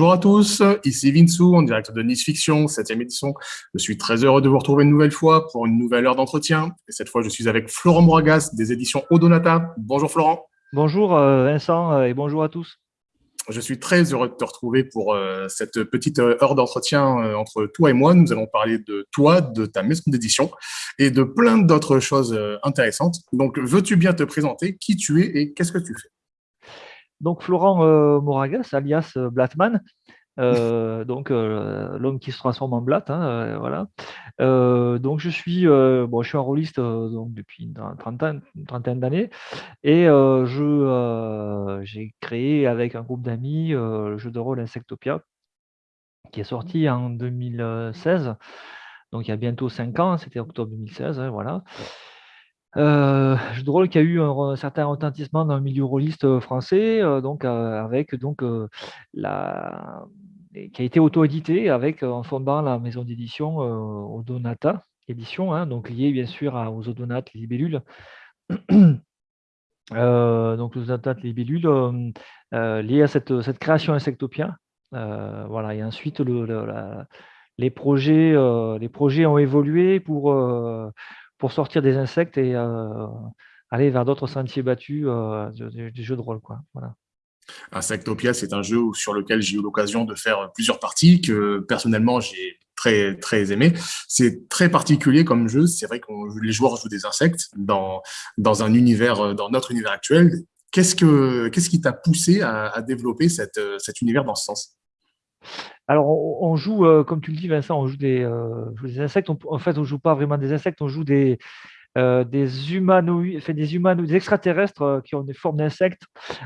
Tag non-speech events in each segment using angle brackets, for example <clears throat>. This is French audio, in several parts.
Bonjour à tous, ici Vinsou, en direct de Nice Fiction, 7e édition. Je suis très heureux de vous retrouver une nouvelle fois pour une nouvelle heure d'entretien. Et cette fois, je suis avec Florent Moragas des éditions Odonata. Bonjour Florent. Bonjour euh, Vincent euh, et bonjour à tous. Je suis très heureux de te retrouver pour euh, cette petite heure d'entretien entre toi et moi. Nous allons parler de toi, de ta maison d'édition et de plein d'autres choses intéressantes. Donc, veux-tu bien te présenter qui tu es et qu'est-ce que tu fais? Donc Florent euh, Moragas, alias euh, Blattman, euh, <laughs> donc l'homme qui se transforme en Blatt, hein, voilà. donc je suis, bon, je suis un rôliste donc depuis une trentaine, trentaine d'années et je j'ai créé avec un groupe d'amis le jeu de rôle Insectopia qui est sorti en 2016, donc il y a bientôt cinq ans, c'était octobre 2016, hein, voilà. Euh, jeu de rôle qui a eu un, certain retentissement dans le milieu rôliste euh, français, euh, donc avec donc qui a été auto-édité avec en fondant la maison d'édition Odonata édition, hein, donc liée bien sûr aux Odonates, les libellules. <clears throat> donc les liées à cette, cette création insectopia. voilà, et ensuite le, les, projets, les projets ont évolué pour pour sortir des insectes et euh, aller vers d'autres sentiers battus euh, du, jeu de rôle. Quoi. Voilà. Insectopia, c'est un jeu sur lequel j'ai eu l'occasion de faire plusieurs parties que personnellement j'ai très très aimé. C'est très particulier comme jeu. C'est vrai que les joueurs jouent des insectes dans dans un univers, dans notre univers actuel. Qu'est-ce que qu'est-ce qui t'a poussé à, à développer cette, cet univers dans ce sens? Alors, on, joue, euh, comme tu le dis, Vincent, on joue des, euh, insectes. en fait, on ne joue pas vraiment des insectes, on joue des, euh, des humanoïdes, des des extraterrestres qui ont des formes d'insectes,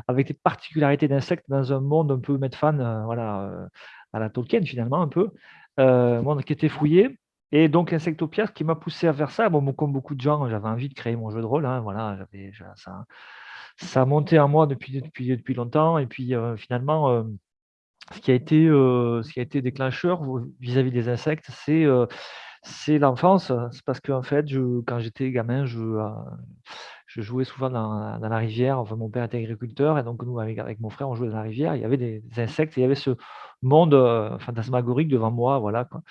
avec des particularités d'insectes dans un monde un peu fan, voilà, à la Tolkien finalement, un peu, un monde qui était fouillé. Et donc, Insectopia, ce qui m'a poussé à faire ça, bon, comme beaucoup de gens, j'avais envie de créer mon jeu de rôle. Hein, voilà, ça, ça a monté en moi depuis, depuis, depuis longtemps. Et puis, finalement, ce qui a été, euh, ce qui a été déclencheur vis-à-vis des insectes, c'est euh, c'est l'enfance. C'est parce qu'en fait, je, quand j'étais gamin, je, euh, je jouais souvent dans, dans, la rivière. Enfin, mon père était agriculteur et donc nous, avec, avec, mon frère, on jouait dans la rivière. Il y avait des, insectes, il y avait ce monde fantasmagorique devant moi, voilà, quoi,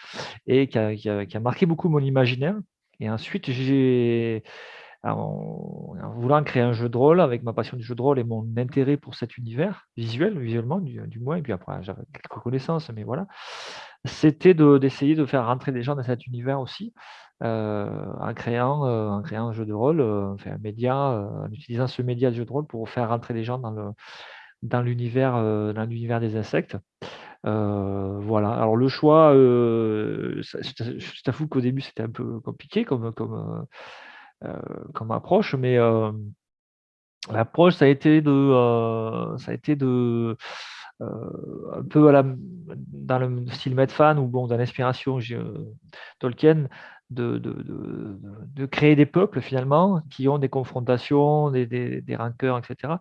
et qui a, qui, a, qui a, marqué beaucoup mon imaginaire. Et ensuite, j'ai en, voulant créer un jeu de rôle, avec ma passion du jeu de rôle et mon intérêt pour cet univers, visuel, visuellement du, moins, et puis après j'avais quelques connaissances, mais voilà, c'était d'essayer de, faire rentrer des gens dans cet univers aussi, euh, en, créant, euh, en créant un jeu de rôle, euh, un média, en utilisant ce média de jeu de rôle pour faire rentrer des gens dans l'univers dans l'univers des insectes. voilà. Alors le choix, je t'avoue qu'au début c'était un peu compliqué comme, comme, comme approche, mais euh, l'approche, ça a été de, euh, ça a été de un peu à dans le style Medfan ou bon, dans l'inspiration Tolkien, de, de, de, créer des peuples finalement qui ont des confrontations, des, des, rancœurs, etc.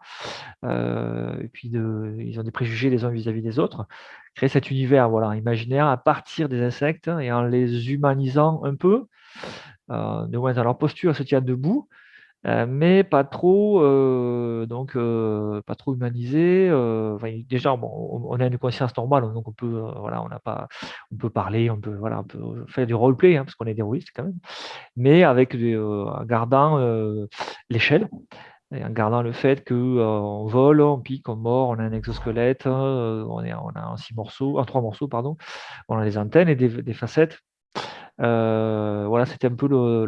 et puis ils ont des préjugés les uns vis-à-vis des autres. Créer cet univers voilà, imaginaire à partir des insectes et en les humanisant un peu. Euh, de dans leur posture, se tient debout, euh, mais pas trop, euh, donc pas trop humanisé. déjà, on, a une conscience normale, donc on peut, voilà, on pas, on peut parler, on peut, voilà, faire du roleplay, hein, parce qu'on est des rôlistes quand même, mais avec en gardant l'échelle en gardant le fait qu'on vole, on pique, on mord, on a un exosquelette, on, est, on a en six morceaux, en trois morceaux, pardon, on a des antennes et des facettes euh, voilà, c'était un peu le,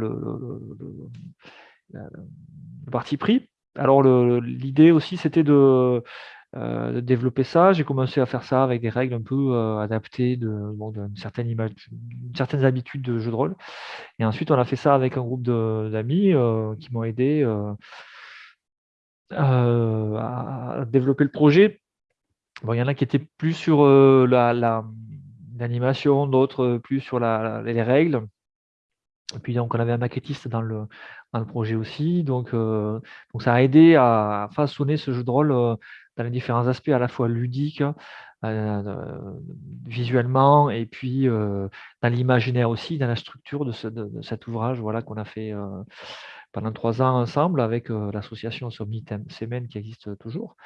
parti pris. Alors l'idée aussi, c'était euh, de, développer ça. J'ai commencé à faire ça avec des règles un peu euh, adaptées de, d'une certaine image, certaines habitudes de jeu de rôle. Et ensuite, on a fait ça avec un groupe d'amis qui m'ont aidé à développer le projet. Bon, il y en a qui étaient plus sur la, d'animation, d'autres plus sur les règles. Et puis donc on avait un maquettiste dans le, dans le projet aussi, donc, euh, donc ça a aidé à façonner ce jeu de rôle euh, dans les différents aspects, à la fois ludiques, euh, visuellement, et puis dans l'imaginaire aussi, dans la structure de, ce, de, cet ouvrage voilà, qu'on a fait pendant trois ans ensemble avec l'association Somni Semen qui existe toujours.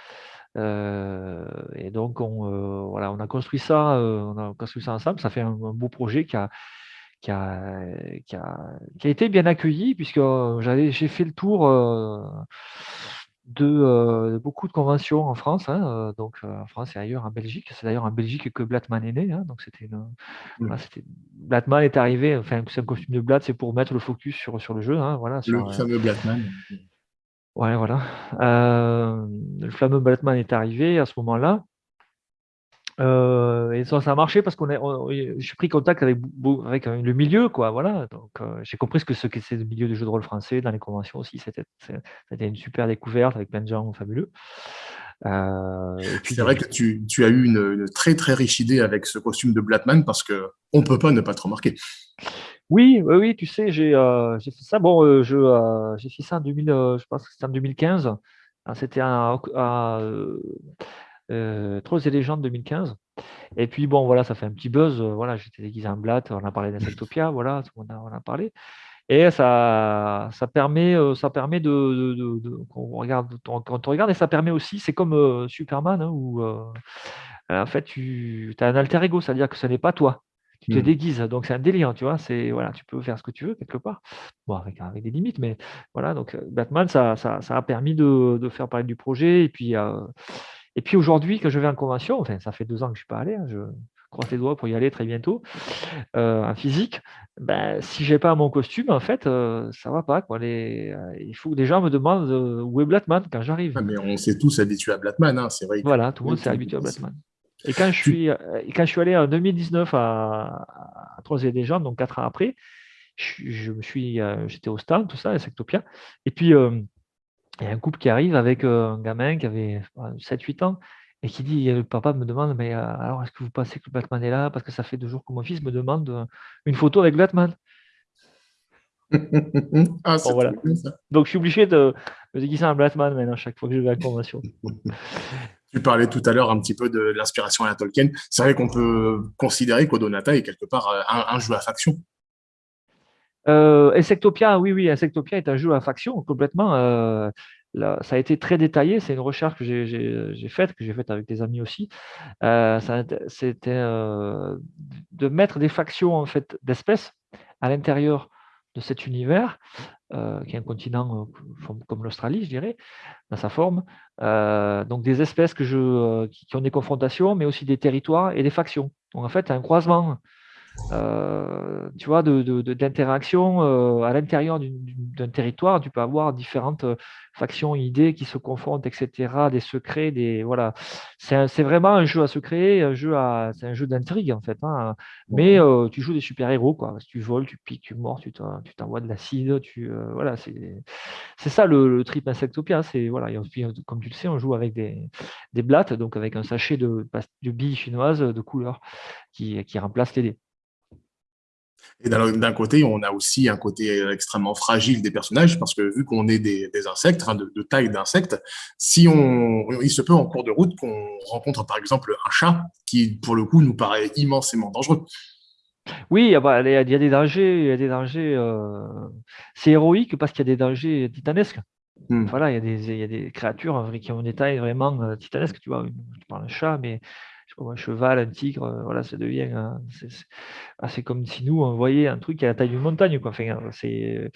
Et donc, on, voilà, on a construit ça, on a construit ça ensemble. Ça fait un, beau projet qui a, qui a, qui a, qui a été bien accueilli puisque j'ai fait le tour de, beaucoup de conventions en France, hein, donc en France et ailleurs en Belgique. C'est d'ailleurs en Belgique que Blattman est né. Hein, donc c'était mmh. Est arrivé, enfin c'est un costume de Blatt, c'est pour mettre le focus sur, sur le jeu. Hein, voilà, le fameux Blattman. Ouais, voilà. le fameux Blattman est arrivé à ce moment-là. Euh, et ça, ça a marché parce qu'on j'ai pris contact avec, avec euh, le milieu, quoi. Voilà. Donc, euh, j'ai compris ce que c'est le milieu du jeu de rôle français dans les conventions aussi. C'était, une super découverte avec plein de gens fabuleux. c'est vrai que tu, tu as eu une, très très riche idée avec ce costume de Blackman parce que on peut pas ne pas te remarquer. Oui, oui, oui, tu sais, j'ai, j'ai fait ça. Bon, je, j'ai fait ça en 2000, je pense que c'était en 2015. C'était à, euh, Trolls et légendes 2015. Et puis bon, voilà, ça fait un petit buzz. Euh, voilà, j'étais déguisé en Blatt, on a parlé d'Insectopia, voilà, on a, on a parlé. Et ça, ça permet, euh, ça permet de, de, regarde, quand on regarde, et ça permet aussi, c'est comme euh, Superman, hein, où en fait tu as un alter ego, c'est-à-dire que ce n'est pas toi. Tu te mmh. déguises, donc c'est un délire, tu vois. C'est voilà, tu peux faire ce que tu veux quelque part, bon avec, avec des limites, mais voilà. Donc Batman, ça, ça, ça a permis de, de, faire parler du projet et puis et puis aujourd'hui, que je vais en convention, enfin, ça fait deux ans que je ne suis pas allé, hein, je croise les doigts pour y aller très bientôt, euh, en physique, ben, si je n'ai pas mon costume, en fait, euh, ça ne va pas. Quoi. Les, euh, il faut que des gens me demandent où est Blackman quand j'arrive. Ah, mais on s'est tous habitués à Blackman, hein, c'est vrai. Voilà, tout le monde s'est habitué à Blackman. Et quand je suis, quand je suis allé en 2019 à, à Troisième des gens, donc quatre ans après, je, me suis, j'étais au stand, tout ça, à Sectopia, et puis il y a un couple qui arrive avec euh, un gamin qui avait 7-8 ans et qui dit, le papa me demande, mais euh, alors est-ce que vous pensez que Batman est là? Parce que ça fait deux jours que mon fils me demande euh, une photo avec Batman. Ah, voilà. Donc je suis obligé de me déguiser un Batman maintenant chaque fois que je vais à la convention. <laughs> tu parlais tout à l'heure un petit peu de l'inspiration à la Tolkien. C'est vrai qu'on peut considérer qu'Odonata est quelque part un jeu à faction. Euh, Insectopia, oui, oui, Insectopia est un jeu à faction complètement. Euh, ça a été très détaillé. C'est une recherche que j'ai faite, que j'ai faite avec des amis aussi. Euh, c'était de mettre des factions en fait d'espèces à l'intérieur cet univers, qui est un continent comme l'Australie, je dirais, dans sa forme. donc des espèces que je, qui, qui, ont des confrontations, mais aussi des territoires et des factions. Donc en fait, un croisement euh, tu vois, d'interaction de, euh, à l'intérieur d'un territoire. Tu peux avoir différentes euh, factions, idées qui se confrontent, etc. Des secrets, des voilà. C'est vraiment un jeu à secret, un jeu à, c'est un jeu d'intrigue en fait. Hein. Mais tu joues des super héros quoi. Tu voles, tu piques, tu mords, tu t'envoies de l'acide, tu voilà. C'est ça le, trip insectopia. C'est voilà. comme tu le sais, on joue avec des des blattes, donc avec un sachet de de billes chinoises de couleur qui qui remplace les dés. Et d'un côté, on a aussi un côté extrêmement fragile des personnages, parce que vu qu'on est des, insectes, de, taille d'insectes, si on, il se peut en cours de route qu'on rencontre par exemple un chat qui, pour le coup, nous paraît immensément dangereux. Oui, il y a des dangers, il y a des dangers. Euh, c'est héroïque parce qu'il y a des dangers titanesques. Hmm. Voilà, il y, a des, il y, a des, créatures qui ont des tailles vraiment euh, titanesques. Tu vois, tu parles d'un chat, mais un cheval, un tigre, euh, voilà, ça devient. Ah, c'est comme si nous, on un truc à la taille d'une montagne. Quoi. C'est,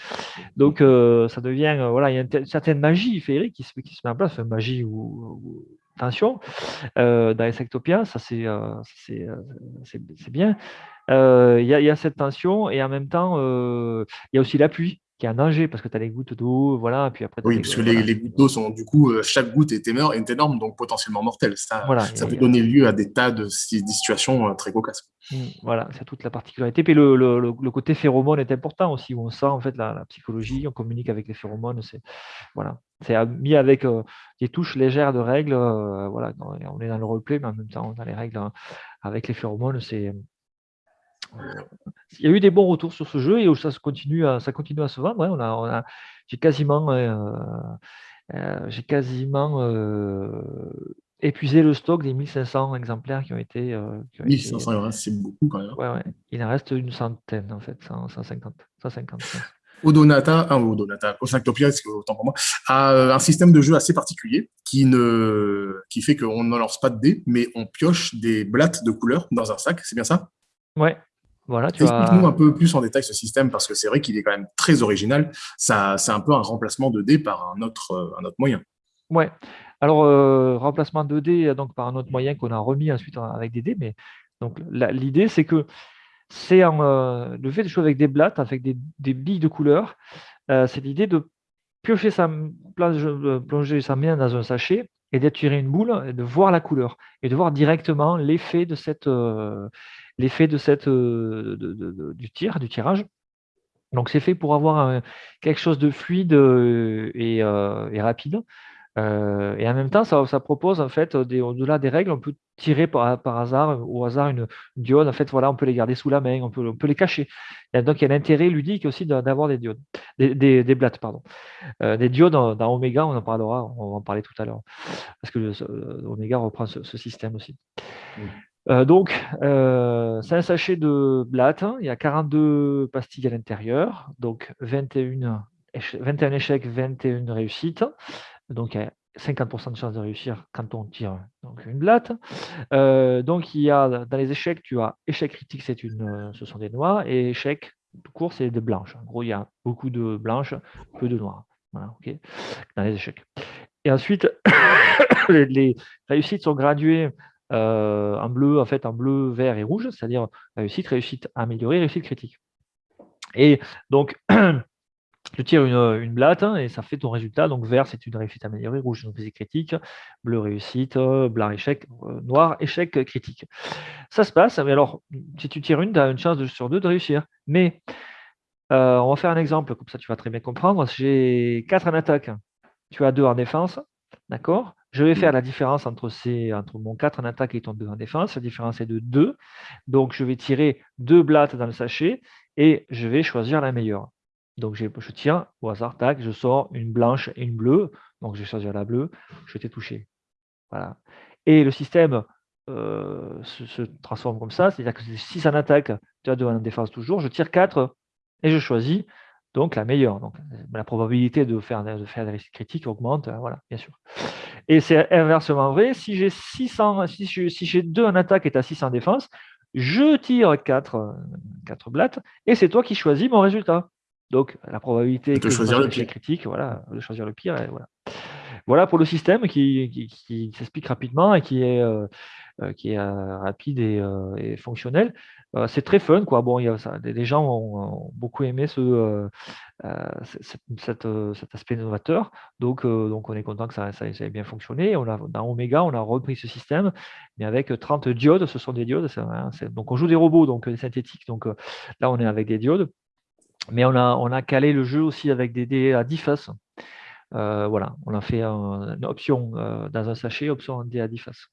donc, euh, ça devient. Euh, voilà, il y a une, certaine magie féerique qui se, met en place, magie ou, tension. dans les sectopiens, ça, c'est, c'est, bien. Il y, a cette tension et en même temps, il y a aussi l'appui qui est un danger parce que tu as les gouttes d'eau, voilà. Puis après, oui, parce que les, gouttes d'eau sont du coup, euh, chaque goutte est énorme, est énorme donc potentiellement mortelle. Ça, ça peut donner lieu à des tas de, situations euh, très cocasses. Mmh, voilà, c'est toute la particularité. Puis le, le, côté phéromone est important aussi, où on sent en fait la, psychologie, on communique avec les phéromones. C'est voilà, c'est mis avec euh, des touches légères de règles. voilà, on est dans le roleplay, mais en même temps, on a les règles hein, avec les phéromones. C'est il y a eu des bons retours sur ce jeu et ça continue à, ça continue à se vendre. on a, j'ai quasiment, euh, euh, j'ai quasiment euh, épuisé le stock des 1500 exemplaires qui ont été. 1500, c'est beaucoup quand même. Ouais, ouais. Il en reste une centaine en fait, 150. 150 Odonata, un Odonata, autant pour moi, a un système de jeu assez particulier qui, ne, qui fait qu'on ne lance pas de dés, mais on pioche des blattes de couleurs dans un sac, c'est bien ça? Ouais, voilà, tu Explique-nous un peu plus en détail ce système, parce que c'est vrai qu'il est quand même très original. Ça, c'est un peu un remplacement de dés par un autre, un autre moyen. Ouais. Alors, euh, remplacement de dés donc, par un autre moyen qu'on a remis ensuite avec des dés, mais donc l'idée, c'est que c'est euh, le fait de jouer avec des blattes, avec des, billes de couleur, euh, c'est l'idée de piocher sa, plonger sa main dans un sachet et d'attirer une boule et de voir la couleur et de voir directement l'effet de cette, l'effet de cette, du tir, du tirage. Donc c'est fait pour avoir quelque chose de fluide et, et rapide. Euh, et en même temps, ça, propose en fait, au-delà des règles, on peut tirer par, hasard, au hasard, une, diode. En fait, voilà, on peut les garder sous la main, on peut, on peut les cacher. donc, il y a l'intérêt ludique aussi d'avoir des diodes, des, des, blattes, pardon. Euh, des diodes dans, Omega, on en parlera, on va en parler tout à l'heure, parce que euh, Omega reprend ce, système aussi. Donc, c'est un sachet de blattes, il y a 42 pastilles à l'intérieur, donc 21, 21 échecs, 21 réussites. Donc, il y a 50% de chance de réussir quand on tire donc une blatte. Euh, donc, il y a dans les échecs, tu as échec critique, une, euh, ce sont des noirs, et échec tout court, c'est des blanches. En gros, il y a beaucoup de blanches, peu de noirs. Voilà, ok, dans les échecs. Et ensuite, <coughs> les, réussites sont graduées euh, en bleu, en fait, en bleu, vert et rouge, c'est-à-dire réussite, réussite améliorée, réussite critique. Et donc, <clears throat> tu tires une, une blatte hein, et ça fait ton résultat. Donc vert, c'est une réussite améliorée, rouge, une réussite critique, bleu, réussite, blanc, échec, euh, noir, échec, critique. Ça se passe, mais alors, si tu tires une, tu as une chance sur deux de réussir. Mais euh, on va faire un exemple, comme ça tu vas très bien comprendre. J'ai 4 en attaque, tu as 2 en défense, d'accord? Je vais faire la différence entre, ces, entre mon 4 en attaque et ton 2 en défense. La différence est de 2. Donc je vais tirer deux blattes dans le sachet et je vais choisir la meilleure. Donc je tiens au hasard, tac, je sors une blanche et une bleue. Donc je vais choisir la bleue, je t'ai touché. Voilà. Et le système euh, se, transforme comme ça, c'est-à-dire que si ça en attaque, tu as 2 en défense toujours, je tire 4 et je choisis donc la meilleure. Donc la probabilité de faire, de faire des risques critiques augmente, euh, voilà, bien sûr. Et c'est inversement vrai, si j'ai 600, si j'ai 2 en attaque et tu as 6 en défense, je tire 4, 4 blattes et c'est toi qui choisis mon résultat. Donc, la probabilité de choisir le pire. critique, voilà, de choisir le pire. voilà. Voilà pour le système qui, s'explique rapidement et qui est, euh, euh, euh, rapide et, fonctionnel. c'est très fun, quoi. Bon, y a, des, gens ont, beaucoup aimé ce, cet, aspect novateur. Donc, donc, on est content que ça, ça, ait bien fonctionné. On a, dans Omega, on a repris ce système, mais avec 30 diodes. Ce sont des diodes. donc, on joue des robots, donc des synthétiques. Donc, là, on est avec des diodes. Mais on a, on a calé le jeu aussi avec des dés à 10 faces. Euh, voilà, on a fait une option euh, dans un sachet, option à 10 faces.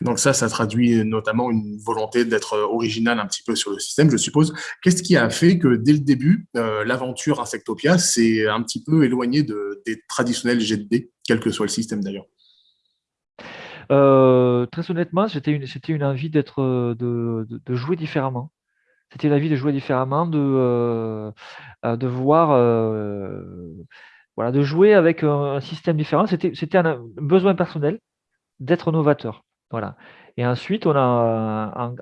Donc ça, ça traduit notamment une volonté d'être original un petit peu sur le système, je suppose. Qu'est-ce qui a fait que dès le début, euh, l'aventure Insectopia s'est un petit peu éloignée de, des traditionnels jets de dés, quel que soit le système d'ailleurs? Très honnêtement, c'était une, une envie d'être, de, de, jouer différemment. C'était vie de jouer différemment, de, euh, euh, de voir, euh, voilà, de jouer avec un système différent. C'était un besoin personnel d'être novateur. Voilà. Et ensuite, on a,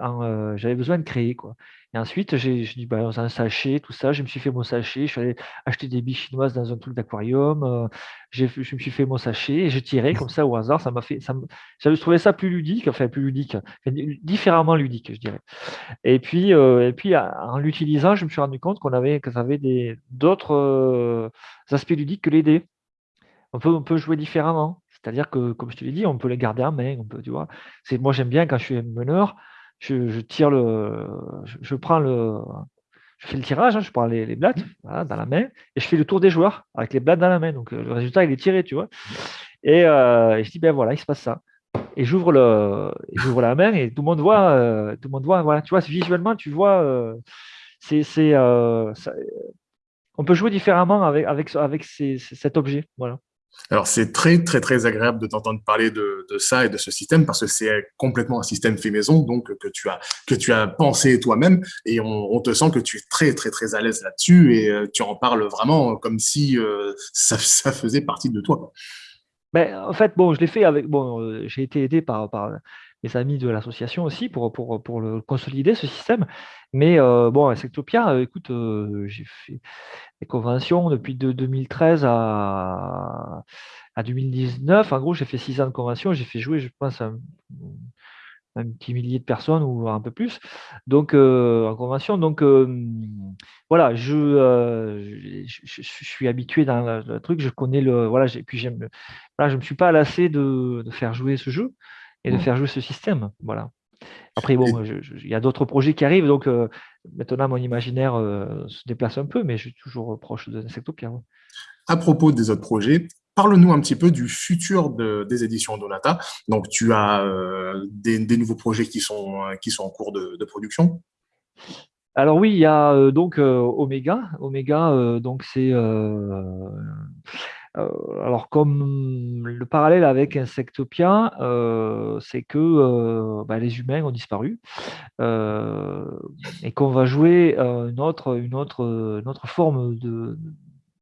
j'avais besoin de créer. Quoi. Et ensuite, j'ai dit, bah, un sachet, tout ça, je me suis fait mon sachet, je suis allé acheter des billes chinoises dans un truc d'aquarium, euh, je me suis fait mon sachet et je tirais comme ça au hasard. Ça m'a fait, ça j'avais trouvé ça plus ludique, enfin plus ludique, différemment ludique, je dirais. Et puis, euh, et puis en l'utilisant, je me suis rendu compte qu'on avait, que ça avait des, d'autres euh, aspects ludiques que les dés. On peut, on peut jouer différemment. C'est-à-dire que, comme je te l'ai dit, on peut les garder en main. On peut, tu vois. C'est, moi, j'aime bien quand je suis meneur, je, tire le, je, prends le, je fais le tirage, hein, je prends les, blattes dans la main et je fais le tour des joueurs avec les blattes dans la main. Donc euh, le résultat, il est tiré, tu vois. Et, euh, je dis, ben voilà, il se passe ça. Et j'ouvre le, j'ouvre la main et tout le monde voit, euh, tout le monde voit, voilà, tu vois, visuellement, tu vois, c'est, c'est, on peut jouer différemment avec, avec, avec cet objet, voilà. Alors, c'est très, très, très agréable de t'entendre parler de, ça et de ce système parce que c'est complètement un système fait maison, donc que tu as, que tu as pensé toi-même et on, te sent que tu es très, très, très à l'aise là-dessus et euh, tu en parles vraiment comme si euh, <laughs> ça, faisait partie de toi. Ben, en fait, bon, je l'ai fait avec. Bon, euh, j'ai été aidé par, par mes amis de l'association aussi pour, pour, pour le consolider, ce système. Mais bon, à Sectopia, écoute, j'ai fait des conventions depuis de 2013 à, à 2019. En gros, j'ai fait six ans de convention. J'ai fait jouer, je pense, un, petit millier de personnes ou un peu plus. Donc, en convention. Donc, voilà, je, je, suis habitué dans le, truc. Je connais le. Voilà, puis j'aime. Voilà, je ne me suis pas lassé de, faire jouer ce jeu et de mmh. faire jouer ce système. Voilà. Après, bon, il y a d'autres projets qui arrivent, donc euh, maintenant mon imaginaire euh, se déplace un peu, mais je suis toujours proche de Insectopia. À propos des autres projets, parle-nous un petit peu du futur des éditions Donata. Donc, tu as euh, des, nouveaux projets qui sont, qui sont en cours de, production? Alors oui, il y a donc Omega. Omega, donc c'est alors, comme le parallèle avec Insectopia, euh, c'est que euh, bah, les humains ont disparu et qu'on va jouer une autre, forme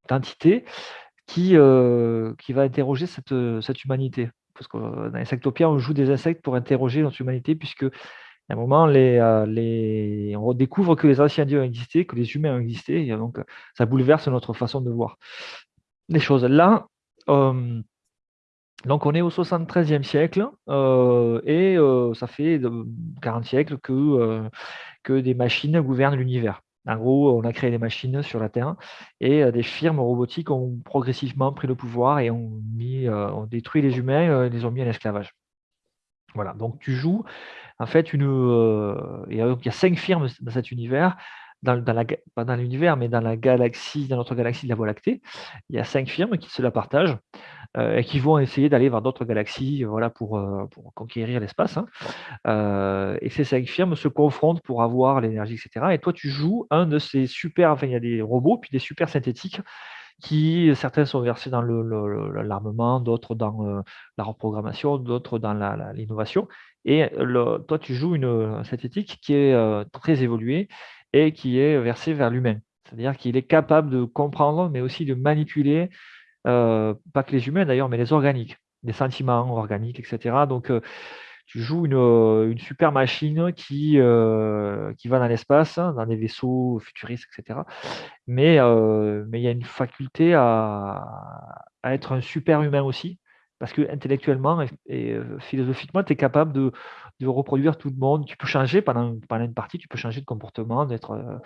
d'entité qui, va interroger cette, humanité. Parce que dans Insectopia, on joue des insectes pour interroger notre humanité, puisque à un moment, on découvre que les anciens dieux ont existé, que les humains ont existé, et donc ça bouleverse notre façon de voir les choses. Là, euh, donc on est au 73e siècle euh, et euh, ça fait 40 siècles que, que des machines gouvernent l'univers. En gros, on a créé des machines sur la Terre et des firmes robotiques ont progressivement pris le pouvoir et ont, mis, ont détruit les humains et les ont mis en esclavage. Voilà, donc tu joues en fait une. il y a cinq firmes dans cet univers dans, pas dans l'univers, mais dans la galaxie, dans notre galaxie de la Voie lactée, il y a cinq firmes qui se la partagent euh, et qui vont essayer d'aller vers d'autres galaxies voilà, pour, euh, pour conquérir l'espace. Hein. Euh, et ces cinq firmes se confrontent pour avoir l'énergie, etc. Et toi, tu joues un de ces super, il y a des robots, puis des super synthétiques qui, certains sont versés dans l'armement, d'autres dans la reprogrammation, d'autres dans l'innovation. Et toi, tu joues une synthétique qui est très évoluée et qui est versé vers l'humain. C'est-à-dire qu'il est capable de comprendre, mais aussi de manipuler, euh, pas que les humains d'ailleurs, mais les organiques, les sentiments organiques, etc. Donc, euh, tu joues une, euh, une, super machine qui, qui va dans l'espace, hein, dans des vaisseaux futuristes, etc. Mais, mais il y a une faculté à, à, être un super humain aussi, parce que intellectuellement et, philosophiquement, tu es capable de, de reproduire tout le monde. Tu peux changer pendant, pendant une partie, tu peux changer de comportement, d'être euh,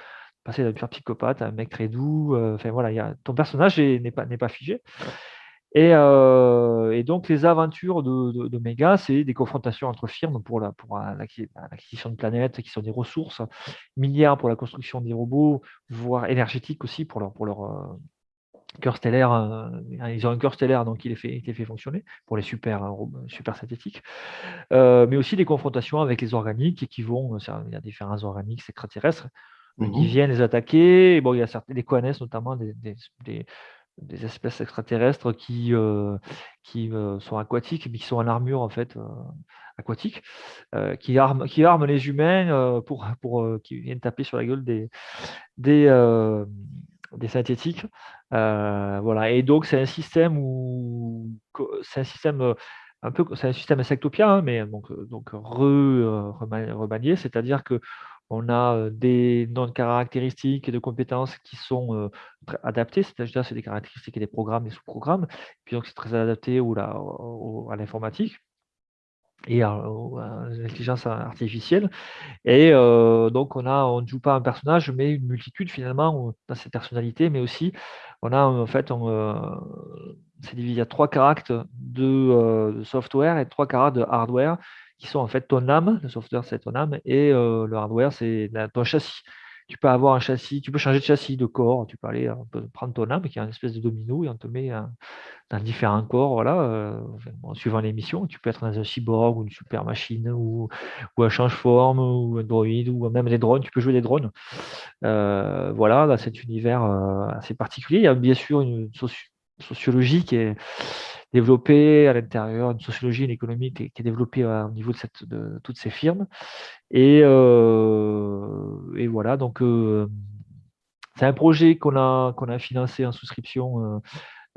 passer d'un pur psychopathe à un mec très doux. Euh, enfin voilà, y a, ton personnage n'est pas, pas figé. Et, euh, et, donc les aventures de, de, Mega, c'est des confrontations entre firmes pour la pour l'acquisition de planètes qui sont des ressources minières pour la construction des robots, voire énergétiques aussi pour leur pour leur cœur stellaire, euh, ils ont un cœur stellaire, donc il est fait, il est fait fonctionner pour les super, euh, super synthétiques, euh, mais aussi des confrontations avec les organiques qui vont, il y a différents organiques extraterrestres qui mmh viennent les attaquer. bon, il y a certains, les connaissent notamment des, des, des, espèces extraterrestres qui, qui sont aquatiques, mais qui sont en armure en fait aquatique, qui, arment, qui les humains pour, pour qui viennent taper sur la gueule des, des, des synthétiques. Euh, voilà. Et donc, c'est un système où c'est un système euh, un peu, c'est un système insectopia, hein, mais donc, euh, donc remanié, c'est-à-dire que on a des noms caractéristiques et de compétences qui sont adaptées, c'est-à-dire c'est des caractéristiques et des programmes, des sous-programmes, puis donc c'est très adapté ou à l'informatique et à, l'intelligence artificielle. Et donc, on a, on ne joue pas un personnage, mais une multitude finalement dans ses personnalités, mais aussi, on a en fait, c'est divisé à trois caractères de, software et trois caractères de hardware qui sont en fait ton âme. Le software, c'est ton âme, et le hardware, c'est ton châssis tu peux avoir un châssis, tu peux changer de châssis, de corps, tu peux aller prendre ton âme qui est une espèce de domino et on te met dans différents corps, voilà, euh, suivant les missions. Tu peux être dans un cyborg ou une super machine ou, ou un change-forme ou un droïde ou même des drones, tu peux jouer des drones. Euh, voilà, dans cet univers euh, assez particulier, il y a bien sûr une, sociologie qui est développée à l'intérieur, une sociologie, une économie qui est, développée au niveau de, toutes ces firmes. Et, et voilà, donc c'est un projet qu'on a, qu'on a financé en souscription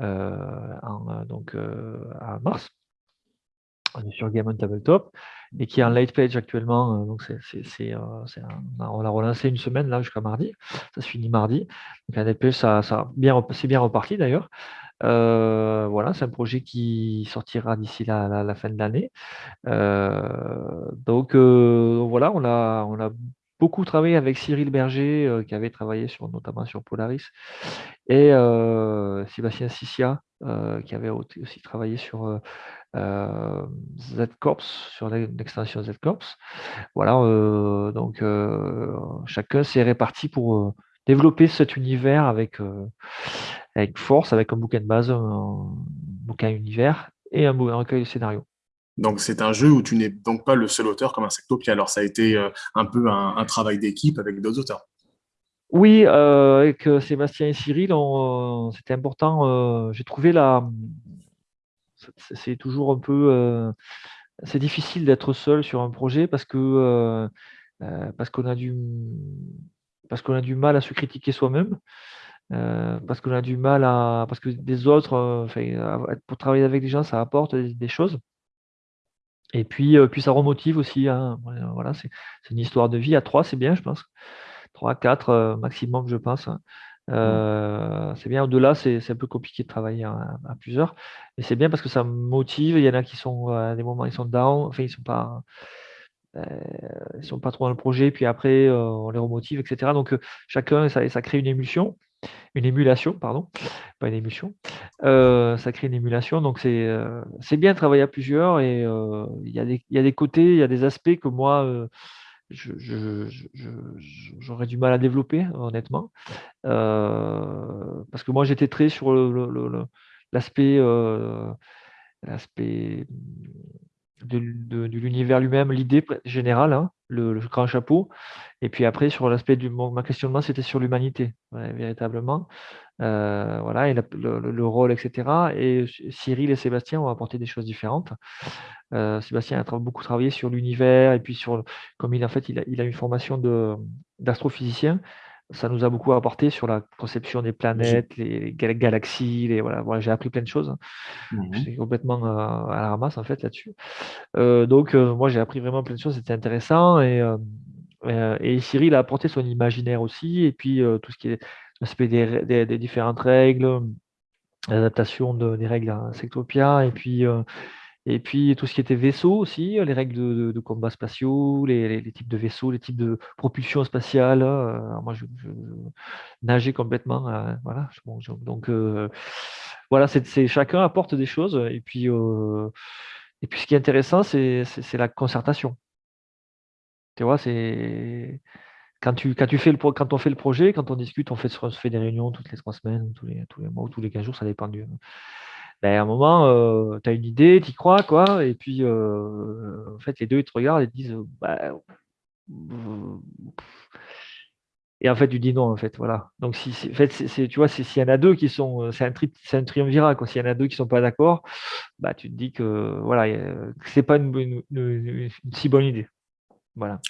donc, à mars sur Game on Tabletop et qui est en late page actuellement. donc on l'a relancé une semaine là jusqu'à mardi. Ça se finit mardi. Donc un page, ça, c'est bien reparti d'ailleurs. Euh, voilà, c'est un projet qui sortira d'ici la, la, fin de l'année. Euh, donc euh, voilà, on a, on a beaucoup travaillé avec Cyril Berger, qui avait travaillé sur, notamment sur Polaris, et Sébastien Sissia, qui avait aussi travaillé sur Z-Corps, sur l'extension Z-Corps. Voilà, donc chacun s'est réparti pour développer cet univers avec, avec force, avec un bouquin de base, un bouquin univers et un, recueil de scénarios. Donc c'est un jeu où tu n'es donc pas le seul auteur comme Insectopia. Alors ça a été euh, un peu un, travail d'équipe avec d'autres auteurs. Oui, euh, avec euh, Sébastien et Cyril, c'était important. J'ai trouvé la. C'est toujours un peu. c'est difficile d'être seul sur un projet parce que parce qu'on a du parce qu'on a du mal à se critiquer soi-même. Euh, parce qu'on a du mal à. Parce que des autres, euh, pour travailler avec des gens, ça apporte des, choses. Et puis, euh, puis ça remotive aussi. Hein. Voilà, c'est une histoire de vie. À trois, c'est bien, je pense. Trois, quatre maximum, je pense. Hein. Mmh. c'est bien. Au-delà, c'est un peu compliqué de travailler à, plusieurs. Mais c'est bien parce que ça motive. Il y en a qui sont à des moments, ils sont down. Enfin, ils sont pas. ils sont pas trop dans le projet, puis après on les remotive, etc. Donc chacun, ça, ça crée une émulsion une émulation, pardon, pas une émulsion. Euh, ça crée une émulation, donc c'est euh, bien de travailler à plusieurs et euh, il y, a des, y a des côtés, il y a des aspects que moi, j'aurais du mal à développer, honnêtement. parce que moi, j'étais très sur l'aspect l'aspect de, l'univers lui-même, l'idée générale, hein, le, grand chapeau. Et puis après, sur l'aspect du ma questionnement, c'était sur l'humanité, véritablement. Euh, voilà, et le, rôle, etc. Et Cyril et Sébastien ont apporté des choses différentes. Euh, Sébastien a beaucoup travaillé sur l'univers, et puis sur, comme il, en fait, il a, il a une formation d'astrophysicien, ça nous a beaucoup apporté sur la conception des planètes, les, galaxies, les, voilà, voilà j'ai appris plein de choses. Mmh J'étais complètement euh, à la ramasse en fait là-dessus. Euh, donc euh, moi j'ai appris vraiment plein de choses, c'était intéressant et, et Cyril a apporté son imaginaire aussi et puis tout ce qui est l'aspect des, des, différentes règles, l'adaptation de, des règles à Sectopia et puis et puis tout ce qui était vaisseau aussi, les règles de, combat spatiaux, les, types de vaisseaux, les types de propulsion spatiale. Euh, moi, je, nageais complètement. Euh, voilà. donc euh, voilà, chacun apporte des choses. Et puis, et puis ce qui est intéressant, c'est la concertation. Tu vois, c'est quand tu, quand tu fais le quand on fait le projet, quand on discute, on fait, on fait des réunions toutes les trois semaines, tous les, tous les mois ou tous les quinze jours, ça dépend du, ben, à un moment, euh, tu as une idée, tu y crois, quoi, et puis euh, en fait, les deux, ils te regardent et te disent, bah, et en fait, tu dis non, en fait, voilà. Donc, si, en fait, tu vois, s'il y en a deux qui sont, euh, c'est un, tri, un triumvirat, quoi. S'il y en a deux qui sont pas d'accord, bah, tu te dis que, voilà, c'est pas une, si bonne idée. Voilà.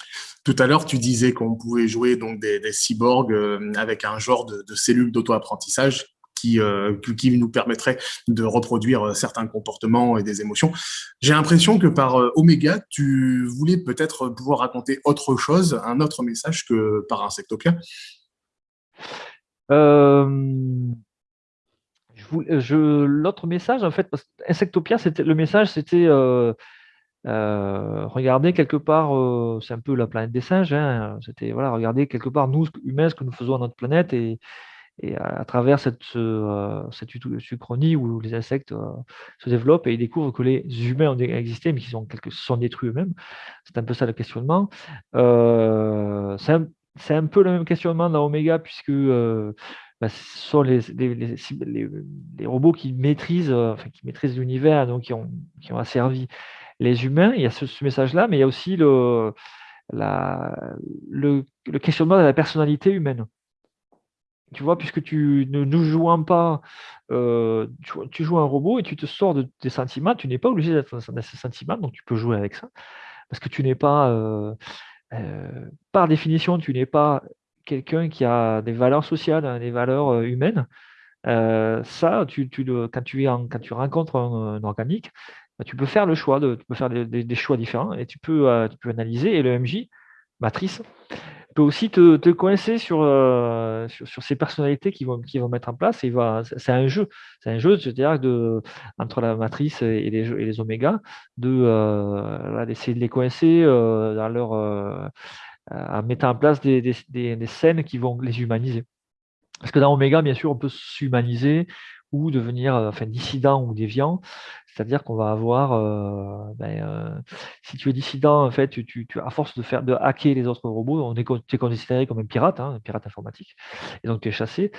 Tout à l'heure, tu disais qu'on pouvait jouer donc des, cyborgs avec un genre de, cellules d'auto-apprentissage euh, qui, nous permettrait de reproduire euh, certains comportements et des émotions. J'ai l'impression que par euh, Omega, tu voulais peut-être pouvoir raconter autre chose, un autre message que par Insectopia. L'autre message, en fait, parce Insectopia, le message, c'était regarder quelque part, c'est un peu la planète des singes, hein, c'était voilà, regarder quelque part nous humains ce que nous faisons à notre planète et, et à, travers cette, euh, cette uchronie où les insectes euh, se développent et ils découvrent que les humains ont existé, mais qu'ils sont, détruits eux-mêmes. C'est un peu ça le questionnement. Euh, c'est un, peu le même questionnement dans Omega, puisque bah, ce sont les, les, les, robots qui maîtrisent, enfin, qui maîtrisent l'univers, donc qui ont, qui ont asservi les humains. Il y a ce, message-là, mais il y a aussi le, le, le questionnement de la personnalité humaine tu vois, puisque tu ne nous jouant pas, euh, tu, joues un robot et tu te sors de tes sentiments, tu n'es pas obligé d'être dans ces sentiments, donc tu peux jouer avec ça. Parce que tu n'es pas, euh, euh, par définition, tu n'es pas quelqu'un qui a des valeurs sociales, hein, des valeurs humaines. ça, quand tu rencontres un, organique, bah, tu peux faire le choix, de, tu peux faire des, choix différents et tu peux, tu peux analyser. Et le MJ, matrice, peut aussi te, coincer sur, euh, sur, sur, ces personnalités qui vont, qui vont mettre en place. C'est un jeu. C'est un jeu, c'est-à-dire de, entre la matrice et les, et les omégas, euh, d'essayer de, les coincer euh, dans leur, en mettant en place des, des, des, scènes qui vont les humaniser. Parce que dans Oméga, bien sûr, on peut s'humaniser ou devenir enfin, dissident ou déviant. C'est-à-dire qu'on va avoir, euh, ben, euh, si tu es dissident, en fait, tu, à force de faire de hacker les autres robots, on est, tu es considéré comme un pirate, hein, un pirate informatique, et donc tu es chassé.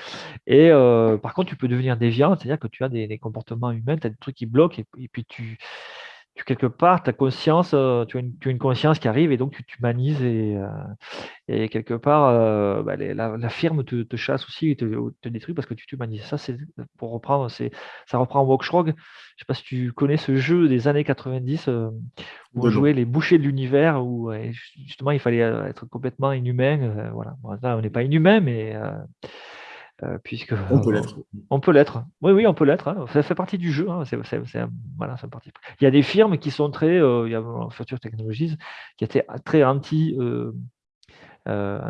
Et euh, par contre, tu peux devenir déviant, c'est-à-dire que tu as des, comportements humains, tu as des trucs qui bloquent, et puis tu, tu quelque part, ta conscience, euh, tu, as une, tu, as une, conscience qui arrive et donc tu t'humanises et, euh, et quelque part, euh, bah, la, firme te, te, chasse aussi et te, te, détruit parce que tu t'humanises. Ça, c'est pour reprendre, c'est ça reprend Walkshrog. Je ne sais pas si tu connais ce jeu des années 90 où on jouait les bouchers de l'univers où justement il fallait être complètement inhumain. voilà, là, on n'est pas inhumain, mais euh, puisque on peut l'être. On peut l'être. Oui, oui, on peut l'être. Hein. Ça fait partie du jeu. Hein. voilà, partie. Il y a des firmes qui sont très, euh, il y a Future Technologies qui étaient très anti, euh,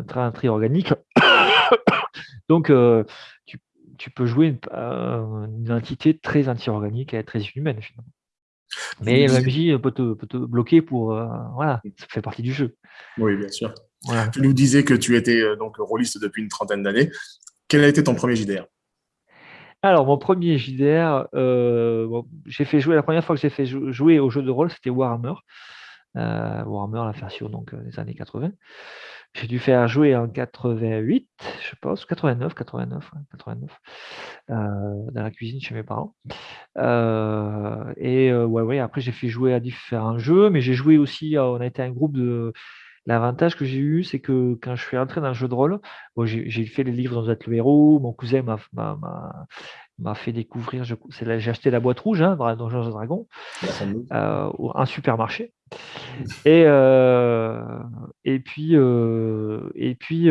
très anti-organique. <coughs> Donc, tu, tu, peux jouer une, une entité très anti-organique et très inhumaine finalement. Mais MJ peut te, peut te, bloquer pour. voilà, ça fait partie du jeu. Oui, bien sûr. Tu nous disais que tu étais donc rôliste depuis une trentaine d'années. Quel a été ton premier JDR alors, mon premier JDR, euh, j'ai fait jouer, la première fois que j'ai fait jouer au jeu de rôle, c'était Warhammer. Euh, Warhammer, la version donc, euh, des années 80. J'ai dû faire jouer en 88, je pense, 89, 89, 89, dans la cuisine chez mes parents. et ouais, ouais, après, j'ai fait jouer à différents jeux, mais j'ai joué aussi, on a été un groupe de L'avantage que j'ai eu, c'est que quand je suis entré dans le jeu de rôle, j'ai fait les livres dans le héros, mon cousin m'a fait découvrir, j'ai acheté la boîte rouge hein, dans Donjons et Dragons, euh, un supermarché. Et, euh, et puis, euh, et puis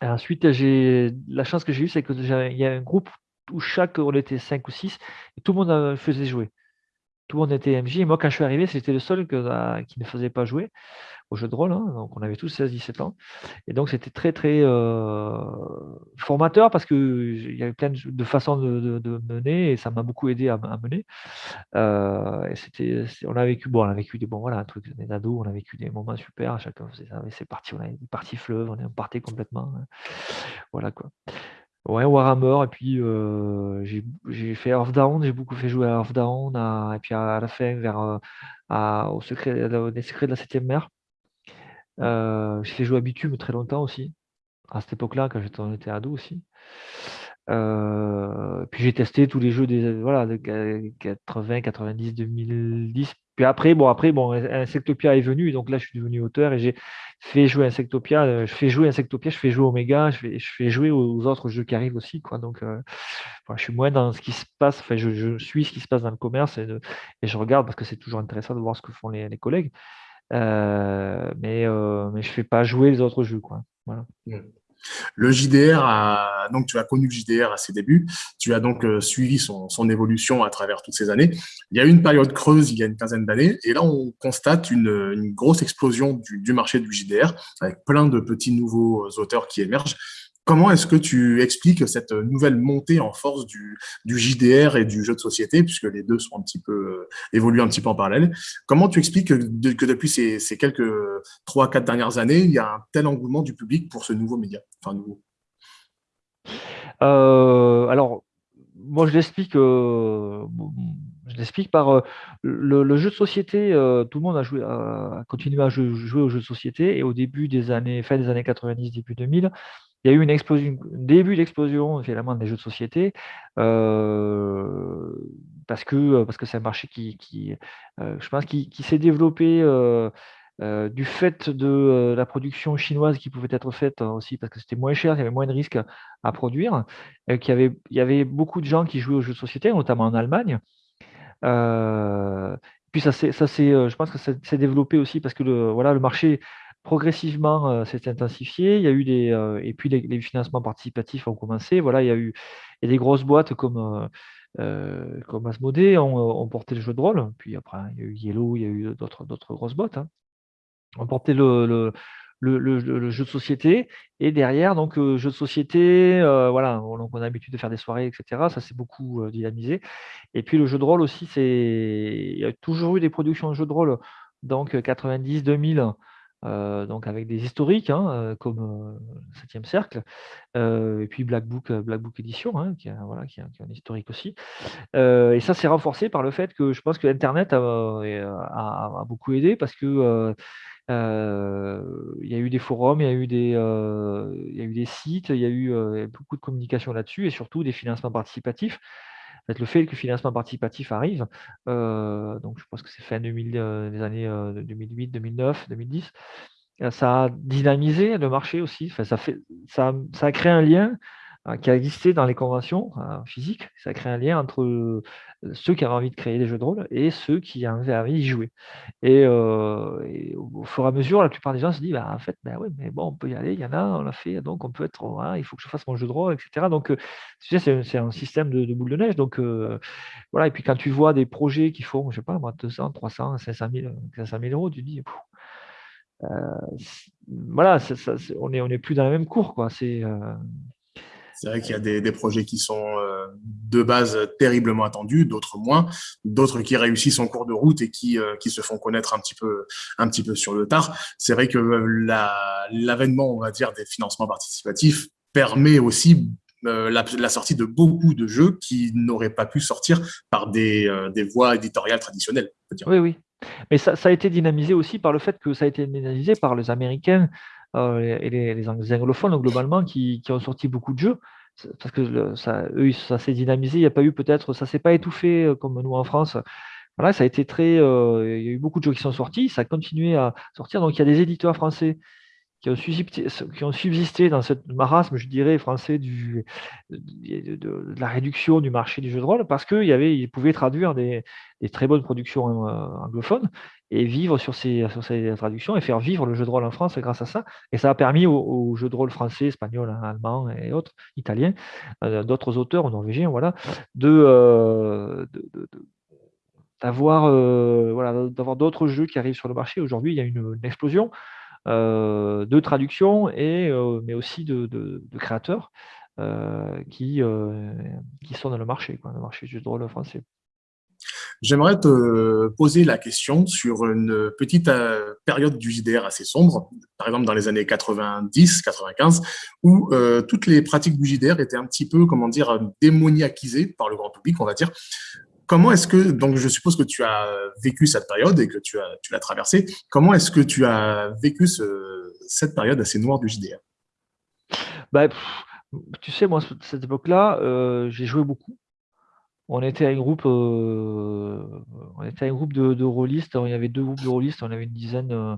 ensuite, la chance que j'ai eue, c'est qu'il y a un groupe où chaque, on était 5 ou 6, et tout le monde faisait jouer tout le monde était MJ. Et moi, quand je suis arrivé, c'était le seul que, qui ne faisait pas jouer au jeu de rôle. Hein. Donc, on avait tous 16-17 ans. Et donc, c'était très, très euh, formateur parce qu'il y avait plein de, façons de, mener et ça m'a beaucoup aidé à, mener. Euh, on a vécu, bon, on a vécu des bons, voilà, un truc, des ados, on a vécu des moments super. Chacun faisait ça. C'est parti, on avait des parties fleuves, on est partait complètement. Hein. Voilà quoi. Ouais, Warhammer, et puis euh, j'ai fait Earth Down, j'ai beaucoup fait jouer à Earth Down, et puis à, la fin, vers, euh, au secret, les secrets de la septième mer. Euh, j'ai fait jouer à Bitume très longtemps aussi, à cette époque-là, quand j'étais ado aussi. puis j'ai testé tous les jeux des voilà, de 80, 90, 2010, puis après, bon, après, bon, Insectopia est venu, donc là, je suis devenu auteur et j'ai fait jouer Insectopia. Euh, je fais jouer Insectopia, je fais jouer Omega, je fais, jouer aux autres jeux qui arrivent aussi, quoi. Donc, euh, je suis moins dans ce qui se passe. Enfin, je, suis ce qui se passe dans le commerce et, je regarde parce que c'est toujours intéressant de voir ce que font les, collègues. Euh, mais, mais je fais pas jouer les autres jeux, quoi. Mmh. Le JDR, donc tu as connu le JDR à ses débuts, tu as donc euh, suivi son, évolution à travers toutes ces années. Il y a eu une période creuse il y a une quinzaine d'années, et là on constate une, grosse explosion du, du, marché du JDR, avec plein de petits nouveaux auteurs qui émergent. Comment est-ce que tu expliques cette nouvelle montée en force du, JDR et du jeu de société, puisque les deux sont un petit peu euh, évoluent un petit peu en parallèle? Comment tu expliques que, depuis ces, quelques trois, quatre dernières années, il y a un tel engouement du public pour ce nouveau média, enfin nouveau? Euh, Alors, moi, je l'explique, euh, je l'explique par le, jeu de société. tout le monde a continué à jouer, jouer, au jeu de société, et au début des années, fin des années 90, début 2000, il y a eu une explosion, un début d'explosion finalement des jeux de société euh, parce que parce que c'est un marché qui, euh, je pense qui, s'est développé euh, du fait de la production chinoise qui pouvait être faite aussi parce que c'était moins cher, il y avait moins de risques à produire, qu'il y avait, il y avait beaucoup de gens qui jouaient aux jeux de société, notamment en Allemagne. puis ça c'est, ça je pense que ça s'est développé aussi parce que voilà, le marché progressivement s'est intensifié. Il y a eu des, et puis les, financements participatifs ont commencé. Voilà, il y a eu et des grosses boîtes comme comme Asmodée ont, porté le jeu de rôle. Puis après, il y a eu Yellow, il y a eu d'autres grosses boîtes. Hein on portait le, le, jeu de société. Et derrière, donc, euh, jeu de société, euh, voilà, on, a l'habitude de faire des soirées, etc. Ça s'est beaucoup euh, dynamisé. Et puis le jeu de rôle aussi, c'est il y a toujours eu des productions de jeux de rôle, donc 90, 2000. Donc avec des historiques hein, comme 7e cercle, et puis Black Book, Black Book Edition, hein, qui, voilà, qui, un historique aussi. et ça, c'est renforcé par le fait que je pense que Internet a, a beaucoup aidé parce que il y a eu des forums, il y a eu des, il y a eu des sites, il y a eu beaucoup de communication là-dessus et surtout des financements participatifs. Le fait que le financement participatif arrive, donc je pense que c'est fin 2000, des années 2008, 2009, 2010, ça a dynamisé le marché aussi. ça, fait, ça, a créé un lien qui a existé dans les conventions hein, physiques. Ça crée un lien entre euh, ceux qui avaient envie de créer des jeux de rôle et ceux qui avaient envie d'y jouer. Et, euh, au fur et à mesure, la plupart des gens se disent bah, en fait, ben oui, mais bon, on peut y aller, il y en a, on l'a fait, donc on peut être, hein, il faut que je fasse mon jeu de rôle, etc. Donc, euh, c'est un système de, boule de neige. Donc, voilà. Et puis, quand tu vois des projets qui font, je sais pas, moi, 200, 300, 500 000, 500 000 euros, tu te dis, voilà, on n'est plus dans la même cour, quoi. C'est vrai qu'il y a des, projets qui sont euh, de base terriblement attendus, d'autres moins, d'autres qui réussissent en cours de route et qui, euh, qui se font connaître un petit peu, un petit peu sur le tard. C'est vrai que euh, l'avènement, on va dire, des financements participatifs permet aussi la, sortie de beaucoup de jeux qui n'auraient pas pu sortir par des, des voies éditoriales traditionnelles. Oui, oui. Mais ça, a été dynamisé aussi par le fait que ça a été dynamisé par les Américains et les, anglophones globalement qui, ont sorti beaucoup de jeux parce que ça, eux, ça s'est dynamisé. Il n'y a pas eu peut-être, ça s'est pas étouffé euh, comme nous en France. Voilà, ça a été très. Euh, il y a eu beaucoup de jeux qui sont sortis. Ça a continué à sortir. Donc il y a des éditeurs français qui ont, subsisté, dans cette marasme, je dirais, français du, de, la réduction du marché du jeu de rôle parce qu'ils pouvaient traduire des, très bonnes productions euh, anglophones et vivre sur ces, sur ces traductions et faire vivre le jeu de rôle en France grâce à ça. Et ça a permis aux, jeux de rôle français, espagnol, hein, allemand et autres, italiens, euh, d'autres auteurs, norvégiens, voilà, euh, d'avoir voilà, d'avoir d'autres jeux qui arrivent sur le marché. Aujourd'hui, il y a une explosion. Euh, de traduction, et, euh, mais aussi de, créateurs euh, qui, qui sont dans le marché, le marché du jeu de rôle français. J'aimerais te poser la question sur une petite période du JDR assez sombre, par exemple dans les années 90, 95, où toutes les pratiques du JDR étaient un petit peu, comment dire, démoniaquisées par le grand public, on va dire. Comment est-ce que, donc je suppose que tu as vécu cette période et que tu as, tu l'as traversée, comment est-ce que tu as vécu cette période assez noire du JDR bah, Tu sais, moi, cette époque-là, euh, j'ai joué beaucoup. On était un groupe, euh, on était un groupe de, de rôlistes, il y avait deux groupes de rôlistes, on avait une dizaine euh,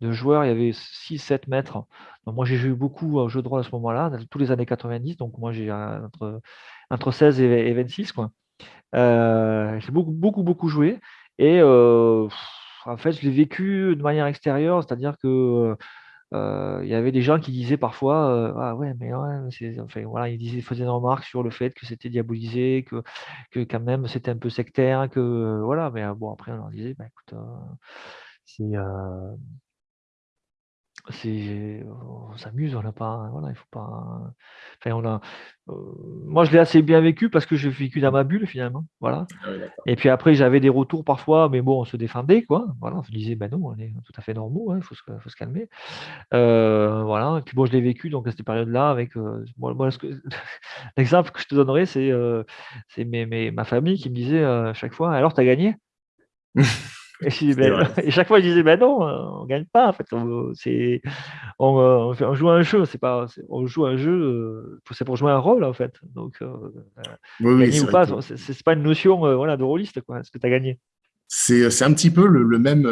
de joueurs, il y avait 6-7 mètres. Moi j'ai joué beaucoup au jeu de rôle à ce moment-là, tous les années 90, donc moi j'ai entre, entre 16 et 26. Quoi. Euh, j'ai beaucoup, beaucoup, beaucoup joué. Et euh, en fait, je l'ai vécu de manière extérieure, c'est-à-dire que euh, il y avait des gens qui disaient parfois ah ouais mais ouais enfin voilà ils disaient faisaient une remarque sur le fait que c'était diabolisé que que quand même c'était un peu sectaire que voilà mais bon après on leur disait bah écoute c'est c'est on s'amuse, on n'a pas voilà, il faut pas enfin on a euh, moi je l'ai assez bien vécu parce que j'ai vécu dans ma bulle finalement, voilà. Ah et puis après j'avais des retours parfois, mais bon on se défendait quoi, voilà, on se disait: «Ben non, on est tout à fait normaux, hein, il faut se faut se calmer». Euh, voilà et puis bon je l'ai vécu donc à cette période-là avec, euh, moi <laughs> l'exemple que je te donnerai c'est, c'est ma famille qui me disait, à chaque fois: «Alors tu as <laughs> <laughs> gagné?» Ben, <laughs> et, chaque fois, je disais, ben non, on gagne pas. En fait, on, c'est, on, on, joue un jeu, c'est pas, on joue un jeu, euh, c'est pour jouer un rôle en fait. Donc, euh, gagner ou pas, c'est, pas une notion, euh, voilà, de rôliste quoi. Est-ce que tu as gagné c'est, un petit peu le, même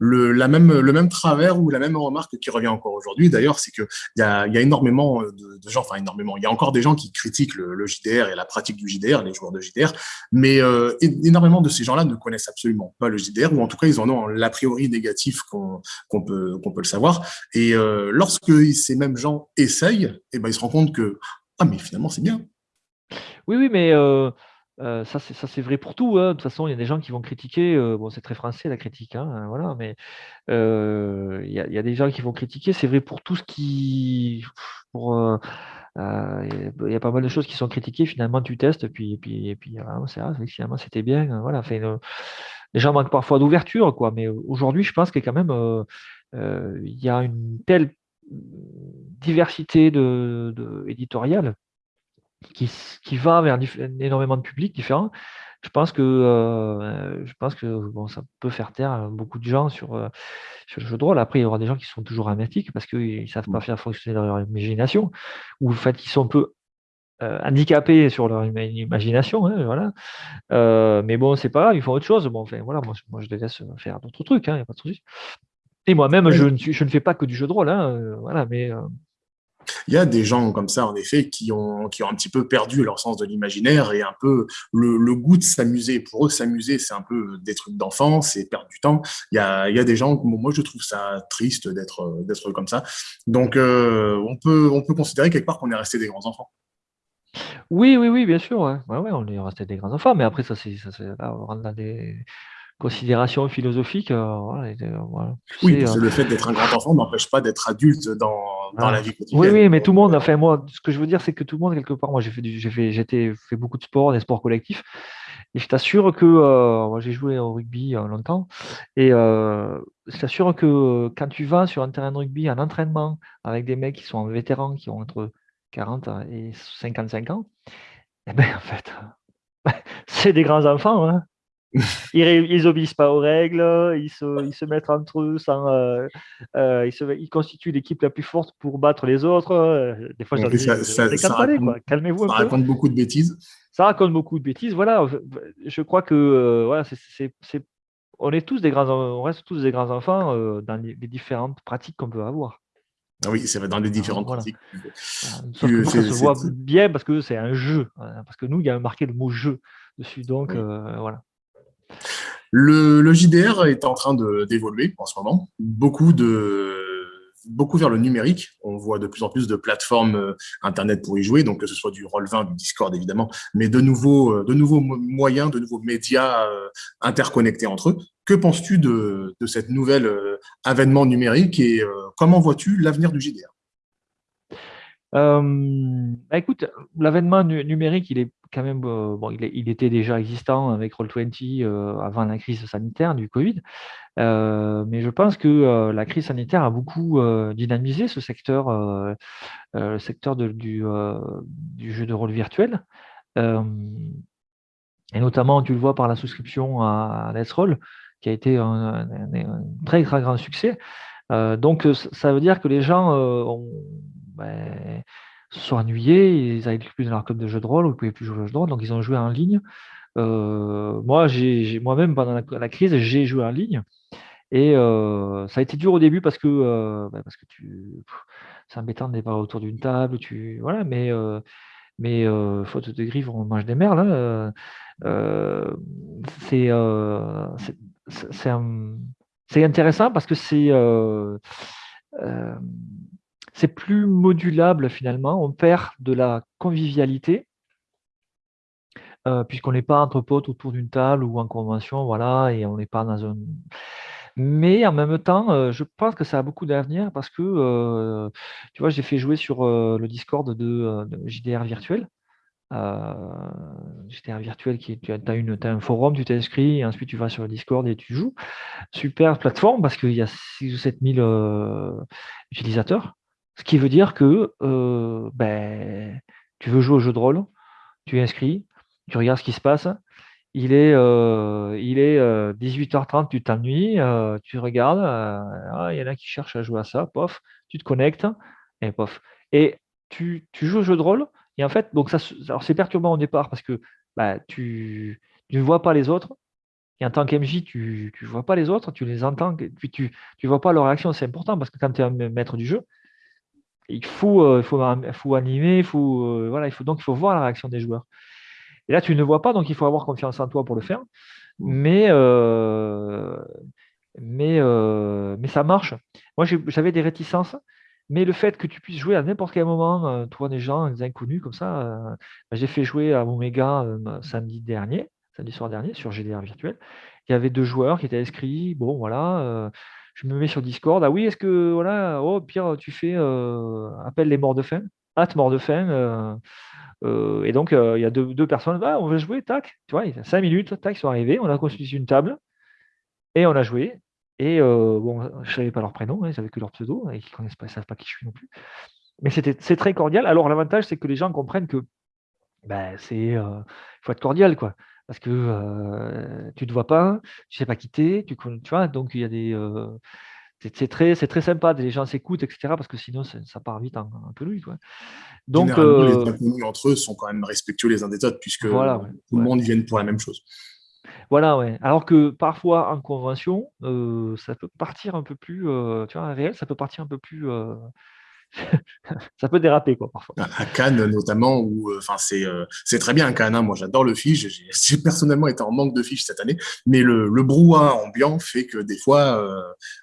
le, la même, le même travers ou la même remarque qui revient encore aujourd'hui, d'ailleurs, c'est qu'il y a, y a énormément de, gens, enfin énormément, il y a encore des gens qui critiquent le, le, JDR et la pratique du JDR, les joueurs de JDR, mais euh, énormément de ces gens-là ne connaissent absolument pas le JDR, ou en tout cas, ils en ont l'a priori négatif qu'on qu'on peut, qu'on peut le savoir. Et euh, lorsque ces mêmes gens essayent, et eh ben, ils se rendent compte que, ah, mais finalement, c'est bien. Oui, oui, mais euh, euh, ça, c'est vrai pour tout. Hein. De toute façon, il y a des gens qui vont critiquer. Euh, bon, c'est très français la critique, hein, voilà, mais euh, il y, a, des gens qui vont critiquer. C'est vrai pour tout ce qui. Il y a pas mal de choses qui sont critiquées. Finalement, tu testes, puis, et puis, puis c'est finalement, c'était bien. Voilà, les gens manquent parfois d'ouverture, quoi. Mais aujourd'hui, je pense que quand même, il y a une telle diversité de éditoriale qui, qui va vers énormément de publics différents, je pense que, euh, je pense que bon, ça peut faire taire beaucoup de gens sur, euh, sur le jeu de rôle. Après, il y aura des gens qui sont toujours hermétiques parce qu'ils ne savent pas mmh. faire fonctionner leur imagination, ou en fait, qui sont un peu euh, handicapés sur leur imagination. Hein, voilà. mais bon, c'est pas grave, ils font autre chose. Bon, enfin, voilà, moi, moi je les laisse faire d'autres trucs, il hein, n'y a pas de souci. Et moi-même, je, je, ne fais pas que du jeu de rôle, hein, voilà, mais il y a des gens comme ça, en effet, qui ont, qui ont un petit peu perdu leur sens de l'imaginaire et un peu le, goût de s'amuser. Pour eux, s'amuser, c'est un peu des trucs d'enfant, c'est perdre du temps. Il y a, il y a des gens, moi, je trouve ça triste d'être comme ça. Donc, euh, on, peut, on peut considérer quelque part qu'on est resté des grands enfants. Oui, oui, oui, bien sûr. Ouais. Ouais, on est resté des grands enfants, mais après, ça, c'est, on des, considération philosophique. Euh, oui, euh, le fait d'être un grand enfant n'empêche pas d'être adulte dans, dans ah. la vie quotidienne. Oui, oui, mais tout le monde, enfin moi, ce que je veux dire, c'est que tout le monde, quelque part, moi j'ai fait, j'ai fait, j'étais fait beaucoup de sport, des sports collectifs, et je t'assure que, euh, moi j'ai joué au rugby longtemps, et je t'assure que quand tu vas sur un terrain de rugby, un entraînement, avec des mecs qui sont vétérans, qui ont entre 40 et 55 ans, eh ben en fait, <laughs> c'est des grands enfants, hein ils, obéissent pas aux règles, ils se, ils se mettent entre eux sans, euh, euh, ils, se, ils, constituent l'équipe la plus forte pour battre les autres. Euh, des fois, ça, ça, ça raconte, calmez-vous. Ça raconte beaucoup de bêtises. Ça raconte beaucoup de bêtises. Voilà, je crois que voilà, c'est, on est tous des grands, on reste tous des grands enfants dans les, différentes pratiques qu'on peut avoir. Ah oui, c'est dans les différentes pratiques. Sauf que ça se voit bien parce que c'est un jeu. Hein, parce que nous, il y a marqué le mot jeu dessus. Donc, voilà. Le, JDR est en train d'évoluer en ce moment. Beaucoup, de, beaucoup vers le numérique. On voit de plus en plus de plateformes euh, Internet pour y jouer, donc que ce soit du Roll20, du Discord évidemment, mais de nouveaux, euh, moyens, de nouveaux médias euh, interconnectés entre eux. Que penses-tu de, de cette nouvelle avènement numérique et comment vois-tu l'avenir du JDR bah écoute, l'avènement numérique, il est quand même, euh, bon, il, était déjà existant avec Roll20 euh, avant la crise sanitaire du Covid, euh, mais je pense que la crise sanitaire a beaucoup dynamisé ce secteur, le secteur du, jeu de rôle virtuel. et notamment, tu le vois par la souscription à, Let's Roll, qui a été un, très, très grand succès. donc, ça veut dire que les gens ont, ben, se sont ennuyés, ils n'avaient plus dans leur club de jeu de rôle, ils ne pouvaient plus jouer au jeu de rôle, donc ils ont joué en ligne. Euh, moi, j'ai moi-même, pendant la, crise, j'ai joué en ligne. Et euh, ça a été dur au début parce que, euh, bah, parce que tu, c'est embêtant de pas autour d'une table, tu, voilà, mais, mais faute de griffes, on mange des merles. Hein, c'est, c'est intéressant parce que c'est c'est plus modulable finalement, on perd de la convivialité, euh, puisqu'on n'est pas entre potes autour d'une table ou en convention, voilà, et on n'est pas dans un... Mais en même temps, euh, je pense que ça a beaucoup d'avenir parce que, euh, tu vois, j'ai fait jouer sur le Discord de, JDR virtuel. JDR virtuel, qui tu as, as, un forum, tu t'inscris, et ensuite tu vas sur le Discord et tu joues. Super plateforme parce qu'il y a 6 ou 7 000 utilisateurs. Ce qui veut dire que euh, ben, tu veux jouer au jeu de rôle, tu es inscrit, tu regardes ce qui se passe. Il est, euh, il est 18h30, euh, tu t'ennuies, tu regardes, ah, il y en a qui cherchent à jouer à ça, pof, tu te connectes, et pof. Et tu, joues au jeu de rôle, et en fait, donc ça, c'est perturbant au départ parce que bah, tu, tu, ne vois pas les autres, Et en tant qu'MJ, tu ne vois pas les autres, tu les entends, puis tu ne vois pas leur réaction. C'est important parce que quand tu es un maître du jeu, il faut, euh, faut, faut animer, il faut, euh, voilà, il faut, donc il faut voir la réaction des joueurs. Et là, tu ne vois pas, donc il faut avoir confiance en toi pour le faire. Mais, euh, mais, mais ça marche. Moi, j'avais des réticences, mais le fait que tu puisses jouer à n'importe quel moment, toi, des gens, des inconnus comme ça, bah, j'ai fait jouer à Omega samedi dernier, samedi soir dernier, sur GDR virtuel. Il y avait deux joueurs qui étaient inscrits. Bon, voilà je me mets sur Discord. Ah oui, est-ce que, voilà, oh, Pierre, tu fais euh, appelle les morts de faim, hâte mort de faim. Euh, euh, et donc, il y a deux, personnes, bah, on va jouer, tac, tu vois, il y cinq minutes, tac, ils sont arrivés, on a construit une table et on a joué. Et bon, je ne savais pas leur prénom, hein, ils n'avaient que leur pseudo, et ils pas, savent pas qui je suis non plus. Mais c'est très cordial. Alors, l'avantage, c'est que les gens comprennent que ben, c'est, il faut être cordial, quoi parce que tu ne te vois pas, tu ne sais pas quitter, tu, tu vois, donc il y a des. c'est très, très sympa, les gens s'écoutent, etc. Parce que sinon, ça part vite un, peu lui. Quoi. Donc, les inconnus entre eux sont quand même respectueux les uns des autres, puisque tout le monde vient pour la même chose. Voilà, ouais. Alors que parfois, en convention, ça peut partir un peu plus, tu vois, réel, ça peut partir un peu plus <laughs> ça peut déraper quoi parfois. À Cannes notamment, où euh, enfin c'est euh, c'est très bien Cannes. Hein. moi j'adore le fiche. <laughs> J'ai personnellement été en manque de fiches cette année, mais le, le brouhaha ambiant fait que des fois euh,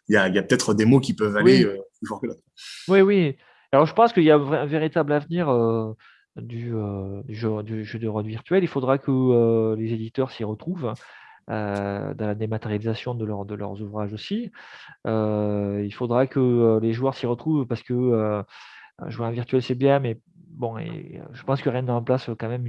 il y a, y a peut-être des mots qui peuvent aller plus fort que l'autre. Oui oui. Alors je pense qu'il y a un véritable avenir. Du, du, jeu, du, jeu, de rôle virtuel, il faudra que les éditeurs s'y retrouvent. Euh, dans la dématérialisation de, leur, de leurs ouvrages aussi. Euh, il faudra que euh, les joueurs s'y retrouvent parce que jouer en virtuel, c'est bien, mais bon, je pense que rien ne remplace quand même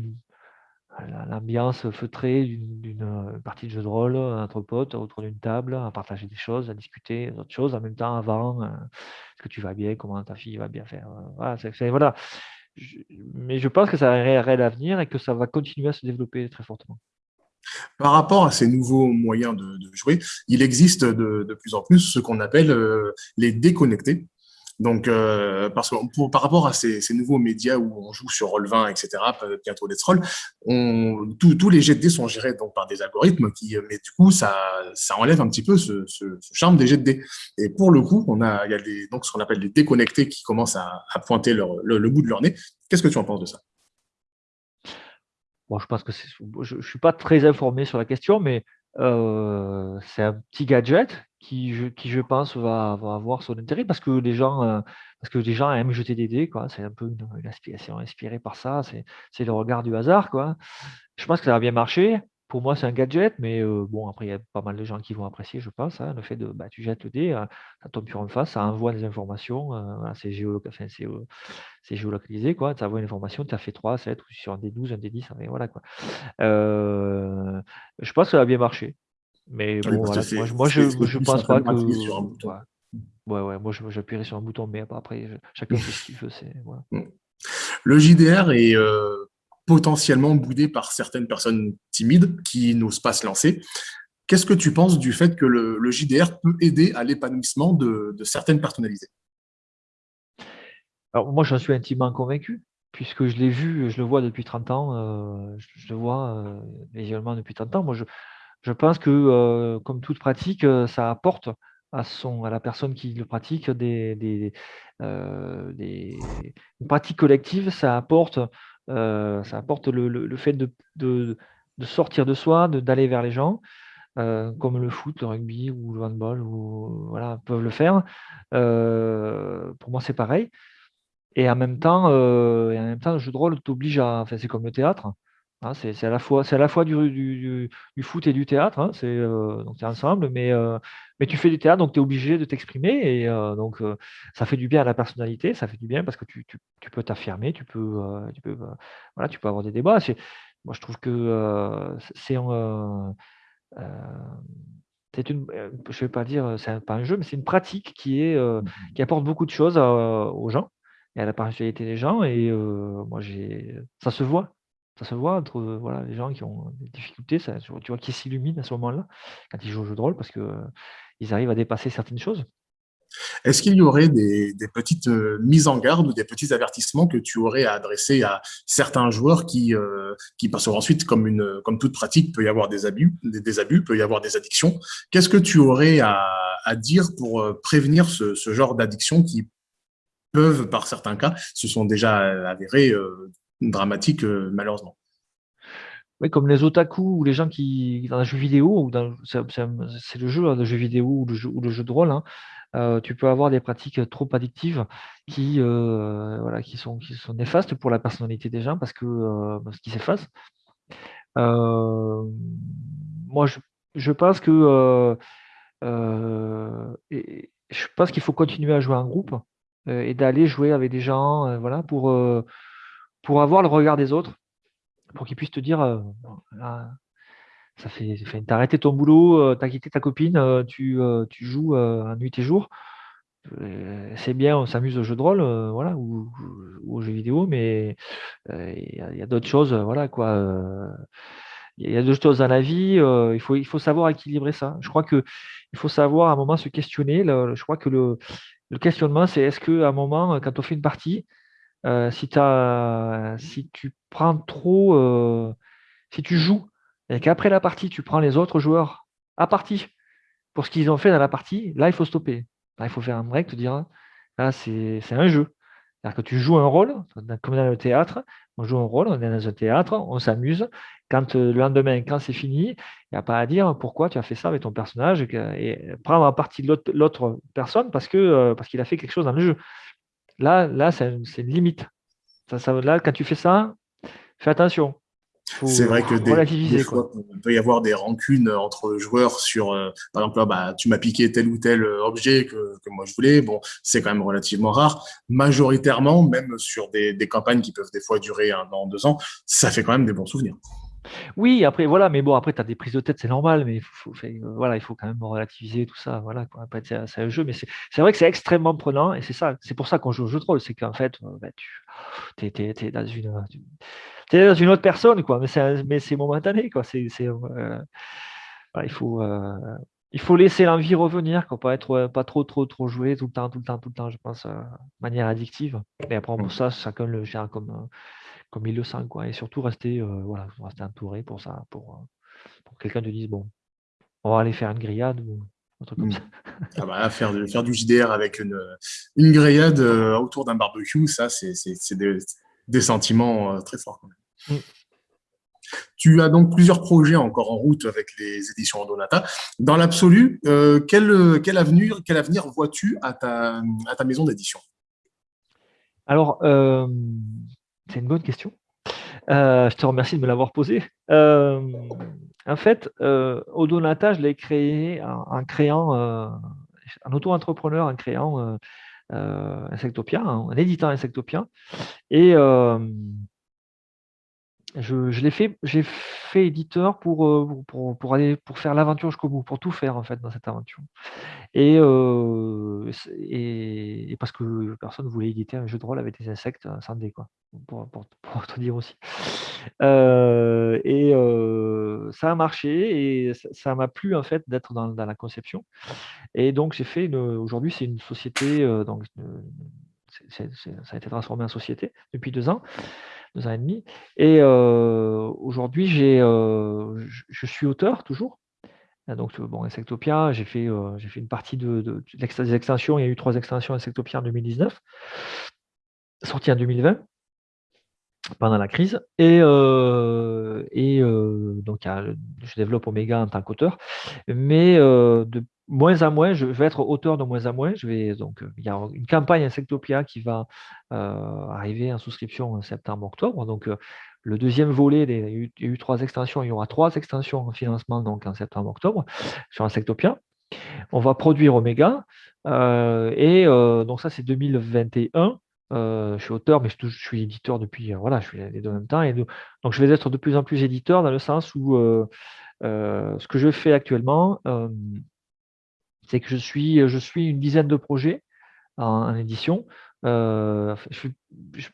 l'ambiance feutrée d'une partie de jeu de rôle entre potes autour d'une table, à partager des choses, à discuter d'autres choses en même temps avant. Est-ce que tu vas bien Comment ta fille va bien faire voilà. mais je pense que ça a un réel avenir et que ça va continuer à se développer très fortement. Par rapport à ces nouveaux moyens de, jouer, il existe de, plus en plus ce qu'on appelle euh, les déconnectés. Donc, euh, par rapport à ces, nouveaux médias où on joue sur Roll20, etc., bientôt Let's Roll, tous les jets de dés sont gérés par des algorithmes, mais du coup, ça, enlève un petit peu ce, charme des jets de dés. Et pour le coup, il y a des, donc, ce qu'on appelle les déconnectés qui commencent à, pointer le bout de leur nez. Qu'est-ce que tu en penses de ça? Bon, je pense que je ne suis pas très informé sur la question, mais c'est un petit gadget qui, je, qui, je pense, va, avoir son intérêt parce que les gens, euh, parce que les gens aiment jeter des dés. C'est un peu une, une inspiration inspirée par ça. C'est le regard du hasard, quoi. Je pense que ça va bien marcher pour moi, c'est un gadget, mais bon, après, il y a pas mal de gens qui vont apprécier, je pense, hein, le fait de, bah, tu jettes le dé, ça tombe sur une face, ça envoie des informations, c'est géolocalisé, quoi, ça envoie une information, tu as fait 3, 7, ou sur un des 12, un des 10, voilà, quoi. je pense que ça va bien marcher. Mais bon, voilà, moi, je, je pense pas que. Ouais, ouais, moi, j'appuierai sur un bouton, mais après, chacun <laughs> fait ce qu'il veut. Mmh. Le JDR est potentiellement boudé par certaines personnes timides qui n'osent pas se lancer. Qu'est-ce que tu penses du fait que le, JDR peut aider à l'épanouissement de, certaines personnalités? Alors moi, j'en suis intimement convaincu, puisque je l'ai vu, je le vois depuis 30 ans, euh, je, le vois euh, visuellement depuis 30 ans. Moi, je, pense que, euh, comme toute pratique, ça apporte à la personne qui le pratique des, des, des une pratique collective, ça apporte euh, ça apporte le, fait de, sortir de soi, d'aller vers les gens, euh, comme le foot, le rugby ou le handball, ou, voilà, peuvent le faire. Euh, pour moi, c'est pareil. Et en même temps, et en même temps, le jeu de rôle t'oblige à. Enfin, c'est comme le théâtre. Hein, c'est à la fois, c'est à la fois du, foot et du théâtre, hein, c'est euh, donc ensemble, mais, euh, mais tu fais du théâtre, donc tu es obligé de t'exprimer, et euh, donc ça fait du bien à la personnalité, ça fait du bien parce que tu, peux t'affirmer, tu peux, tu peux, voilà, tu peux avoir des débats. Moi, je trouve que c'est c'est une, je vais pas dire, c'est pas un jeu, mais c'est une pratique qui est mmh qui apporte beaucoup de choses aux gens et à la personnalité des gens, et moi j'ai, ça se voit ça se voit entre voilà, les gens qui ont des difficultés, ça, tu vois, qui s'illuminent à ce moment-là, quand ils jouent au jeu de rôle, parce qu'ils ils arrivent à dépasser certaines choses. Est-ce qu'il y aurait des, petites euh, mises en garde ou des petits avertissements que tu aurais à adresser à certains joueurs qui, euh, qui parce qu'ensuite, comme, une, comme toute pratique, peut y avoir des abus, des, abus, peut y avoir des addictions. Qu'est-ce que tu aurais à, dire pour euh, prévenir ce, genre d'addictions qui peuvent, par certains cas, se sont déjà avérées dramatiques malheureusement oui, comme les otaku ou les gens qui, dans un jeu vidéo, c'est le jeu, hein, le jeu vidéo ou le jeu, de rôle, hein, euh, tu peux avoir des pratiques trop addictives qui, euh, voilà, qui, sont, néfastes pour la personnalité des gens parce que euh, parce qu'ils s'effacent. moi, je, pense que je pense qu'il faut continuer à jouer en groupe et d'aller jouer avec des gens, voilà, pour, pour avoir le regard des autres, pour qu'ils puissent te dire ça fait, t'as arrêté ton boulot, euh, t'as quitté ta copine, euh, tu, euh, tu joues nuit et jour. c'est bien, on s'amuse au jeu de rôle, voilà, ou, aux jeux vidéo, mais il y a, d'autres choses, voilà, quoi. Il y a d'autres choses dans la vie, il, faut, il faut savoir équilibrer ça. Je crois qu'il faut savoir à un moment se questionner. je crois que le, le questionnement, c'est est-ce qu'à un moment, quand on fait une partie, si, as, si tu prends trop, si tu joues et qu'après la partie, tu prends les autres joueurs à partie pour ce qu'ils ont fait dans la partie, là, il faut stopper. Là, il faut faire un break, te dire, là, c'est un jeu. C'est-à-dire que tu joues un rôle, comme dans le théâtre, on joue un rôle, on est dans un théâtre, on s'amuse. Quand euh, le lendemain, quand c'est fini, il n'y a pas à dire pourquoi tu as fait ça avec ton personnage et, prendre en partie l'autre personne parce euh, parce qu'il a fait quelque chose dans le jeu. Là, là c'est une limite. là, quand tu fais ça, fais attention. C'est vrai que des, fois, il peut y avoir des rancunes entre joueurs sur, euh, par exemple, bah, tu m'as piqué tel ou tel euh, objet que, que moi je voulais. Bon, c'est quand même relativement rare. Majoritairement, même sur des, des, campagnes qui peuvent des fois durer un an, deux ans, ça fait quand même des bons souvenirs. Oui, après, voilà, mais bon, après, tu as des prises de tête, c'est normal, mais il faut, voilà, il faut quand même relativiser tout ça. Voilà, quoi. Après, c'est un jeu, mais c'est vrai que c'est extrêmement prenant, et c'est ça, c'est pour ça qu'on joue au jeu de rôle, c'est qu'en fait, euh, bah, tu es, es, dans une es dans une autre personne, quoi. Mais c'est momentané, quoi. C'est, euh, il faut, euh, il faut laisser l'envie revenir, quoi. Pas être, pas trop, trop, trop jouer tout le temps, tout le temps, tout le temps. Je pense, euh, de manière addictive. Et après, pour mmh. ça, chacun le gère comme, comme il le sent, quoi. Et surtout rester, voilà, rester entouré pour ça, pour, pour quelqu'un te dise, bon, on va aller faire une grillade ou un truc comme mmh. ça. Ah bah, faire, faire du JDR avec une, une grillade autour d'un barbecue, ça, c'est des, des sentiments très forts. Quand même. Mm. Tu as donc plusieurs projets encore en route avec les éditions Donata. Dans l'absolu, euh, quel, quel, avenir, quel avenir vois-tu à ta, à ta maison d'édition? Alors, euh, c'est une bonne question. Euh, je te remercie de me l'avoir posée. en fait, Odonata, je l'ai créé en, créant, un auto-entrepreneur en créant Insectopia, un éditeur Insectopia. Et je, l'ai fait, j'ai fait éditeur pour, euh, pour, pour, aller pour faire l'aventure jusqu'au bout, pour tout faire en fait dans cette aventure. Et, euh, et, parce que personne ne voulait éditer un jeu de rôle avec des insectes euh, sans dé, quoi, pour, pour, pour <laughs> te dire aussi. et ça a marché et ça m'a plu en fait d'être dans, dans, la conception. Et donc j'ai fait aujourd'hui c'est une société, donc ça a été transformé en société depuis deux ans deux ans et demi. Et aujourd'hui, j'ai, je, suis auteur toujours. Donc, bon, Insectopia, j'ai fait, j'ai fait une partie de, des extensions. Il y a eu trois extensions Insectopia en 2019, sorties en 2020 pendant la crise. Et, et donc, je développe Omega en tant qu'auteur. Mais de moins à moins, je vais être auteur de moins à moins. Je vais, donc, il y a une campagne Insectopia qui va euh, arriver en souscription en septembre-octobre. Donc, euh, le deuxième volet, il, y a eu, trois extensions. Il y aura trois extensions en financement donc en septembre-octobre sur Insectopia. On va produire Omega. Euh, et donc, ça, c'est 2021. Je suis auteur, mais je, suis éditeur depuis, voilà, je suis les deux en même temps. Et donc, je vais être de plus en plus éditeur dans le sens où ce que je fais actuellement, c'est que je suis, je suis une dizaine de projets en, édition. Euh, je, suis, je,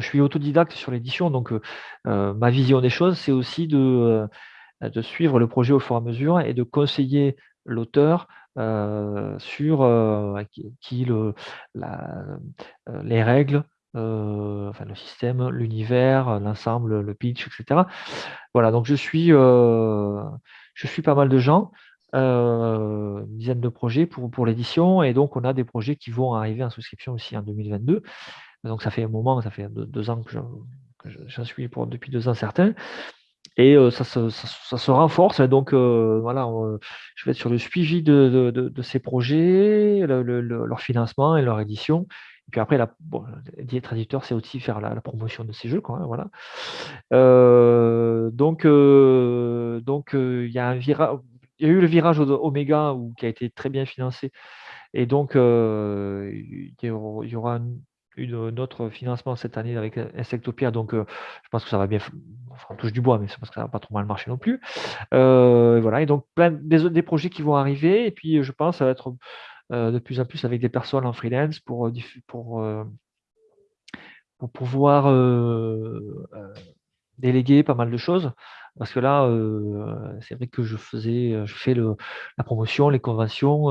suis, autodidacte sur l'édition, donc euh, ma vision des choses, c'est aussi de, de, suivre le projet au fur et à mesure et de conseiller l'auteur sur qui, le, les règles, enfin le système, l'univers, l'ensemble, le pitch, etc. Voilà, donc je suis, je suis pas mal de gens, une dizaine de projets pour, pour l'édition, et donc on a des projets qui vont arriver en souscription aussi en 2022. Donc ça fait un moment, ça fait deux, ans que j'en suis pour, depuis deux ans certains. Et ça, se, renforce. Donc voilà, je vais être sur le suivi de, ces projets, leur financement et leur édition. Et puis après, la, bon, c'est aussi faire la, promotion de ces jeux. Quoi, hein, voilà. donc, donc il y a. Il eu le virage Oméga qui a été très bien financé. Et donc, il y aura une, une, autre financement cette année avec Insectopia, donc euh, je pense que ça va bien, enfin on touche du bois, mais c'est parce que ça va pas trop mal marcher non plus. Euh, voilà, et donc plein des, des projets qui vont arriver, et puis je pense ça va être euh, de plus en plus avec des personnes en freelance pour, pour, pour pouvoir déléguer pas mal de choses. Parce que là, c'est vrai que je faisais, je fais le, la promotion, les conventions,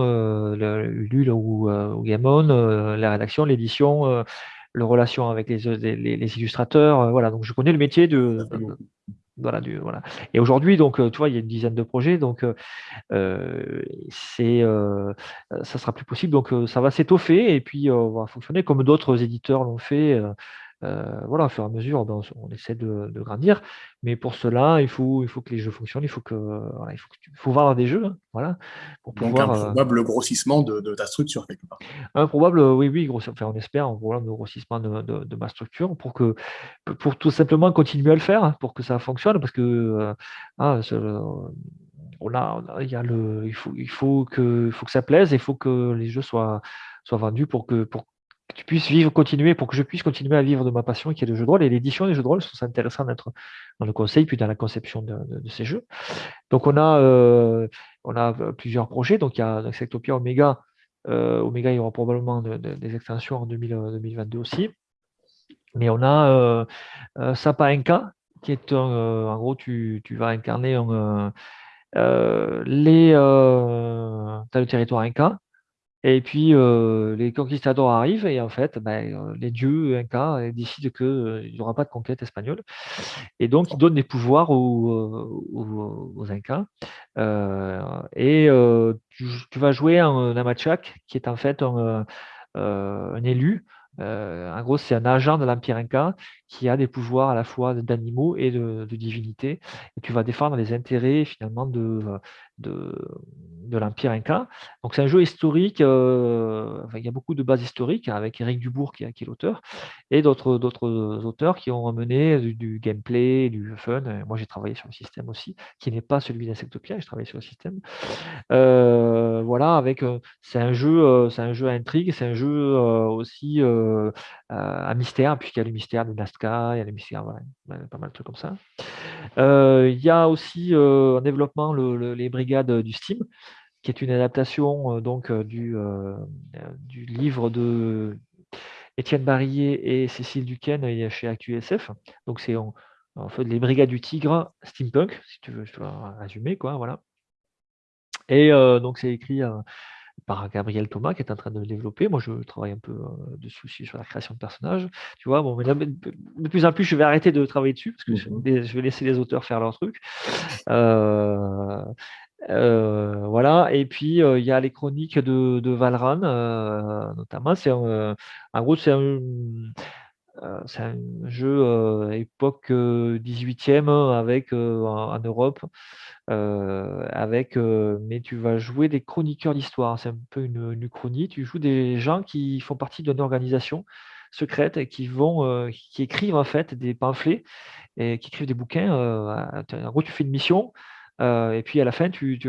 l'UL ou, ou Gamon, la rédaction, l'édition, le relation avec les, les, illustrateurs. voilà, donc je connais le métier de, voilà, du, voilà. Et aujourd'hui, donc, tu vois, il y a une dizaine de projets, donc c'est, ça sera plus possible. Donc, ça va s'étoffer et puis on va fonctionner comme d'autres éditeurs l'ont fait. Euh, voilà, au fur et à mesure, ben, on, essaie de, grandir. Mais pour cela, il faut, il faut que les jeux fonctionnent, il faut que, il faut, faut voir des jeux, hein, voilà, pour Donc un euh, probable grossissement de, ta structure quelque part. Un probable, oui, oui, enfin, on espère un probable grossissement de, ma structure pour que, pour tout simplement continuer à le faire, hein, pour que ça fonctionne, parce que euh, ah, on a, il y a le, il faut, il faut que, faut que ça plaise, il faut que les jeux soient, soient vendus pour que, pour que tu puisses vivre, continuer, pour que je puisse continuer à vivre de ma passion qui est le jeu de rôle. Et l'édition des jeux de rôle, c'est intéressant d'être dans le conseil, puis dans la conception de, ces jeux. Donc on a, euh, on a plusieurs projets. Donc il y a Sectopia Omega. Euh, Omega, il y aura probablement des extensions en 2022 aussi. Mais on a euh, Sapa Inca, qui est un, en gros, tu, vas incarner les, as le territoire Inca, et puis, les conquistadors arrivent et en fait, ben, les dieux incas décident qu'il n'y aura pas de conquête espagnole. Et donc, ils donnent des pouvoirs aux, aux, Incas. et tu, vas jouer un, Namachak, qui est en fait un, un élu euh, en gros, c'est un agent de l'Empire Inca qui a des pouvoirs à la fois d'animaux et de, divinités. Et tu vas défendre les intérêts finalement de, de, l'Empire Inca. Donc c'est un jeu historique, euh, il y a beaucoup de bases historiques avec Eric Dubourg qui, est l'auteur, et d'autres auteurs qui ont amené du, gameplay, du fun. moi j'ai travaillé sur le système aussi, qui n'est pas celui d'Insectopia, je travaille sur le système. Euh, voilà, avec c'est un jeu, c'est un jeu à intrigue, c'est un jeu aussi un mystère, puisqu'il y a le mystère de Nazca, il y a le mystère, voilà, pas mal de trucs comme ça. il y a aussi en développement les brigades du Steam, qui est une adaptation donc du, du livre de Étienne Barillet et Cécile Duquesne chez ActuSF. Donc c'est en, fait les brigades du tigre steampunk, si tu veux, je dois résumer quoi, voilà. Et donc c'est écrit par Gabriel Thomas qui est en train de le développer. Moi, je travaille un peu euh, dessus aussi sur la création de personnages. Tu vois, bon, mais de plus en plus, je vais arrêter de travailler dessus parce que je, mmh vais laisser les auteurs faire leur truc. Euh, euh, voilà, et puis il y a les chroniques de, Valran, notamment. C'est en gros, c'est un, jeu époque 18e avec en Europe avec mais tu vas jouer des chroniqueurs d'histoire. C'est un peu une, une, uchronie. Tu joues des gens qui font partie d'une organisation secrète et qui vont qui écrivent en fait des pamphlets et qui écrivent des bouquins. en gros, tu fais une mission euh, et puis à la fin, tu,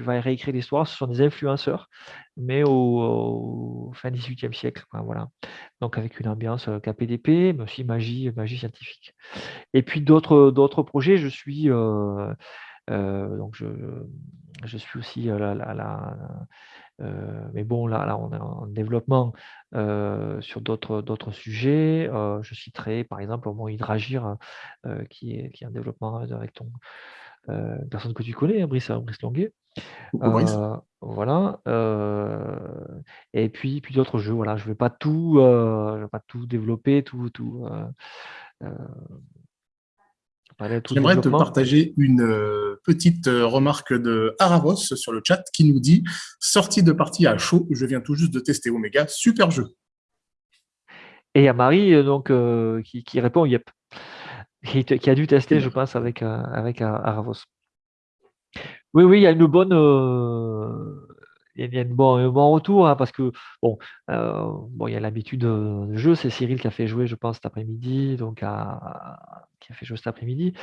vas réécrire l'histoire. Ce sont des influenceurs, mais au, fin 18e siècle. voilà. Donc avec une ambiance euh, KPDP, mais aussi magie, magie scientifique. Et puis d'autres projets, je suis. Euh, donc je, suis aussi là, mais bon, là, là, on est en développement sur d'autres sujets. je citerai par exemple mon Hydragir qui, est, qui est en développement avec ton, une personne que tu connais, hein, Brice, Brice Longuet. voilà. et puis, puis d'autres jeux. Voilà, je ne vais pas tout, je vais pas tout développer, tout, tout. J'aimerais te partager une euh, petite euh, remarque de Aravos sur le chat qui nous dit « Sortie de partie à chaud, je viens tout juste de tester Omega, super jeu ». Et à Marie euh, donc, qui, répond « Yep », qui, a dû tester, je pense, avec, avec Aravos. Oui, oui, il y a une bonne il y a un bon, retour hein, parce que bon, bon, il y a l'habitude de jeu. C'est Cyril qui a fait jouer, je pense, cet après-midi, donc qui a fait jouer cet après-midi.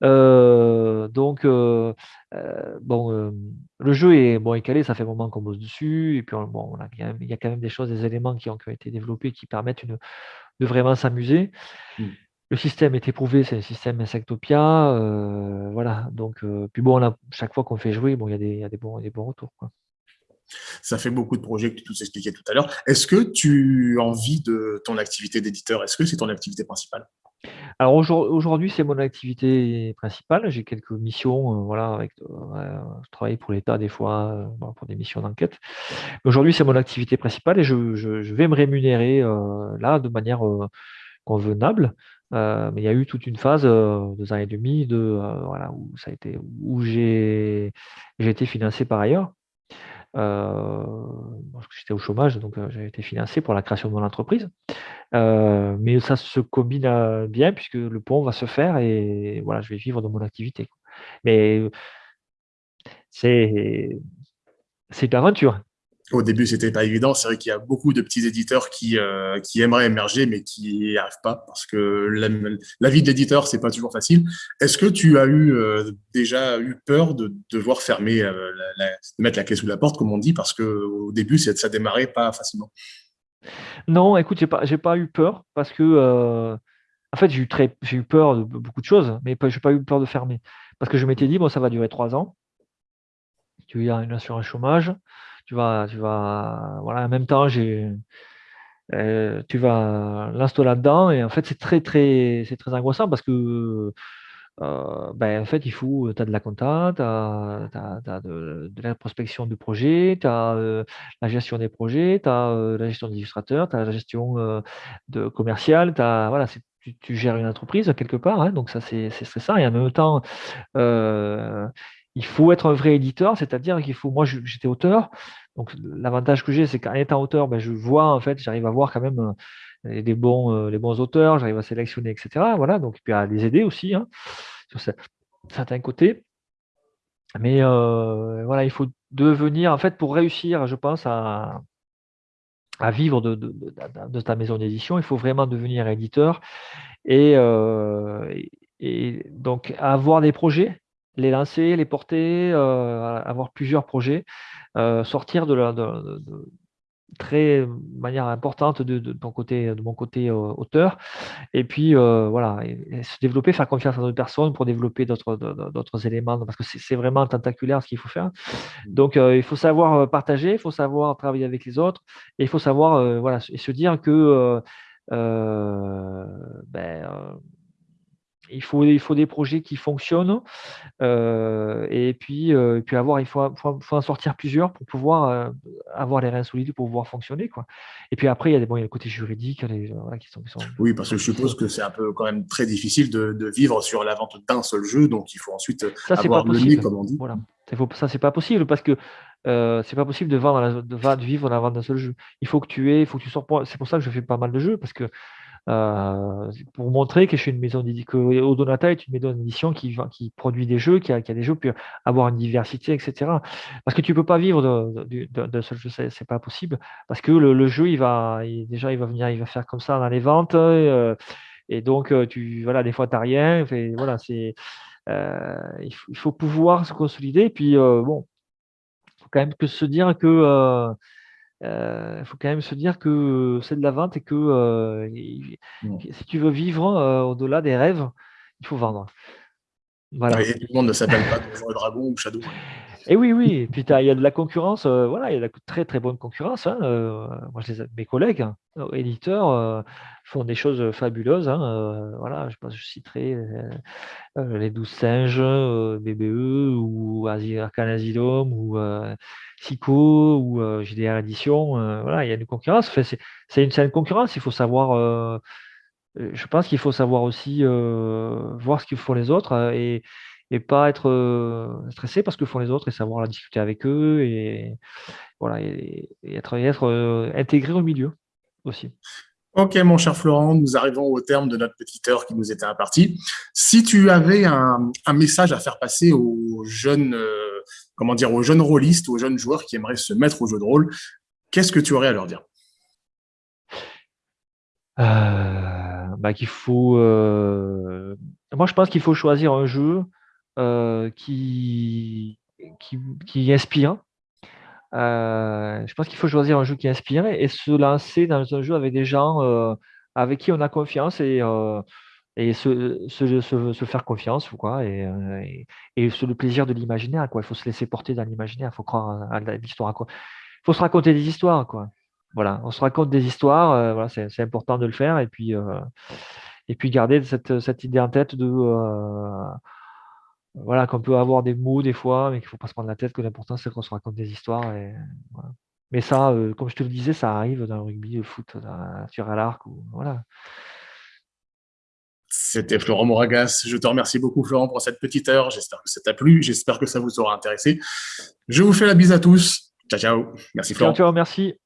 donc, bon, le jeu est, bon, est calé, ça fait un moment qu'on bosse dessus, et puis bon, il y a quand même des choses, des éléments qui ont, été développés qui permettent une, de vraiment s'amuser. Mmh. Le système est éprouvé, c'est le système Insectopia, voilà. Donc, puis bon, on chaque fois qu'on fait jouer, bon, il y a des, y a des bons, des bons retours, quoi. Ça fait beaucoup de projets que tu nous expliquais tout à l'heure. Est-ce que tu en vis de ton activité d'éditeur Est-ce que c'est ton activité principale? Alors aujourd'hui, c'est mon activité principale. J'ai quelques missions, euh, voilà, avec, euh, je travaille pour l'État des fois, euh, pour des missions d'enquête. Aujourd'hui, c'est mon activité principale et je, vais me rémunérer là de manière convenable. Mais il y a eu toute une phase, deux ans et demi, de, voilà, où où j'ai été financé par ailleurs. que j'étais au chômage, donc j'ai été financé pour la création de mon entreprise. Euh, mais ça se combine bien puisque le pont va se faire et voilà, je vais vivre de mon activité. Mais c'est c'est une aventure. Au début, c'était pas évident. C'est vrai qu'il y a beaucoup de petits éditeurs qui, euh, qui aimeraient émerger, mais qui n'y arrivent pas parce que la, vie d'éditeur, c'est pas toujours facile. Est-ce que tu as eu euh, déjà eu peur de devoir fermer, de mettre la clé sous la porte, comme on dit, parce que au début, ça démarrait pas facilement? Non, écoute, j'ai pas pas eu peur parce que, euh, en fait, j'ai eu eu peur de beaucoup de choses, mais je j'ai pas eu peur de fermer. Parce que je m'étais dit: «Bon, ça va durer trois ans». Tu as une assurance chômage, tu vas tu vas voilà, en même temps, euh, tu vas l'installer là-dedans et en fait, c'est très, très c'est très angoissant parce que, euh, ben, en fait, il faut, tu as de la compta, tu as, de, la prospection de projet, tu as euh, la gestion des projets, tu as la gestion des illustrateurs, tu as la gestion de commerciale, as, voilà, tu, tu, gères une entreprise quelque part, hein, donc ça c'est stressant. Et en même temps, il faut être un vrai éditeur, c'est-à-dire qu'il faut, moi j'étais auteur, donc l'avantage que j'ai, c'est qu'en étant auteur, ben, je vois en fait, j'arrive à voir quand même des bons, les bons auteurs, j'arrive à sélectionner, etc. Voilà, donc puis à les aider aussi hein, sur certains côtés. Mais euh, voilà, il faut devenir, en fait, pour réussir, je pense, à, vivre de, ta maison d'édition, il faut vraiment devenir éditeur et, euh, et, donc avoir des projets, les lancer, les porter, euh, avoir plusieurs projets, sortir de, la, de, très manière importante de, de, ton côté, de mon côté euh, auteur. Et puis euh, voilà, se développer, faire confiance à d'autres personnes pour développer d'autres éléments, parce que c'est vraiment tentaculaire ce qu'il faut faire. Mmh. Donc euh, il faut savoir partager, il faut savoir travailler avec les autres, et il faut savoir voilà et se dire que ben, il faut, il faut des projets qui fonctionnent euh, et puis, euh, puis avoir, il faut, faut, en sortir plusieurs pour pouvoir euh, avoir les reins solides pour pouvoir fonctionner. Quoi. Et puis après, il y a, des, bon, il y a le côté juridique les, qui, sont, Oui, parce que je suppose que c'est un peu quand même très difficile de, de vivre sur la vente d'un seul jeu, donc il faut ensuite ça, avoir le nez, comme on dit. Voilà. Ça, c'est pas possible parce que euh, c'est pas possible de, vendre de, de, vivre la vente d'un seul jeu. Il faut que tu aies, il faut que tu sors. C'est pour ça que je fais pas mal de jeux parce que euh, pour montrer que je suis une maison d'édition, Odonata est une maison d'édition qui, produit des jeux, qui a, des jeux, puis avoir une diversité, etc. Parce que tu peux pas vivre d'un seul jeu, c'est pas possible. Parce que le, jeu, il va, déjà, il va venir, il va faire comme ça dans les ventes, euh, et donc euh, tu, voilà, des fois t'as rien. voilà, c'est, il, faut, pouvoir se consolider. Et puis bon, faut quand même que se dire que il faut quand même se dire que c'est de la vente et que euh, si tu veux vivre euh, au-delà des rêves, il faut vendre. Voilà. Et tout le monde ne s'appelle pas Donjons et Dragons ou Shadow. Et oui, oui, puis il y a de la concurrence, euh, voilà, il y a de la très très bonne concurrence. Hein, euh, moi, je les, mes collègues, hein, éditeurs, euh, font des choses fabuleuses. Hein, voilà, je pense je citerai les 12 singes, BBE, ou Arcane Asylum, ou Psycho, ou GDR Edition. voilà, il y a une concurrence. c'est une, une concurrence, il faut savoir. je pense qu'il faut savoir aussi voir ce qu'ils font les autres et et pas être euh, stressé parce que font les autres et savoir la discuter avec eux et voilà et, être, être euh, intégré au milieu aussi. Ok, mon cher Florent, nous arrivons au terme de notre petite heure qui nous était impartie. Si tu avais un, message à faire passer aux jeunes, euh, comment dire, aux jeunes rôlistes, aux jeunes joueurs qui aimeraient se mettre au jeu de rôle, qu'est-ce que tu aurais à leur dire? Bah, qu'il faut. Moi, je pense qu'il faut choisir un jeu euh, qui, qui, inspire. Euh, je pense qu'il faut choisir un jeu qui inspire et se lancer dans un jeu avec des gens euh, avec qui on a confiance et, et se, se, faire confiance quoi, et, et, le plaisir de l'imaginaire. Il faut se laisser porter dans l'imaginaire, il faut croire à, l'histoire. Il faut se raconter des histoires. Quoi. Voilà, on se raconte des histoires, voilà, c'est important de le faire et puis, et puis garder cette, cette idée en tête de voilà, qu'on peut avoir des mots des fois, mais qu'il ne faut pas se prendre la tête, que l'important c'est qu'on se raconte des histoires. Et, Mais ça, euh, comme je te le disais, ça arrive dans le rugby, le foot, dans la tir à l'arc. Voilà. C'était Florent Moragas. Je te remercie beaucoup, Florent, pour cette petite heure. J'espère que ça t'a plu. J'espère que ça vous aura intéressé. Je vous fais la bise à tous. Ciao, ciao. Merci, Florent. Ciao, ciao, merci.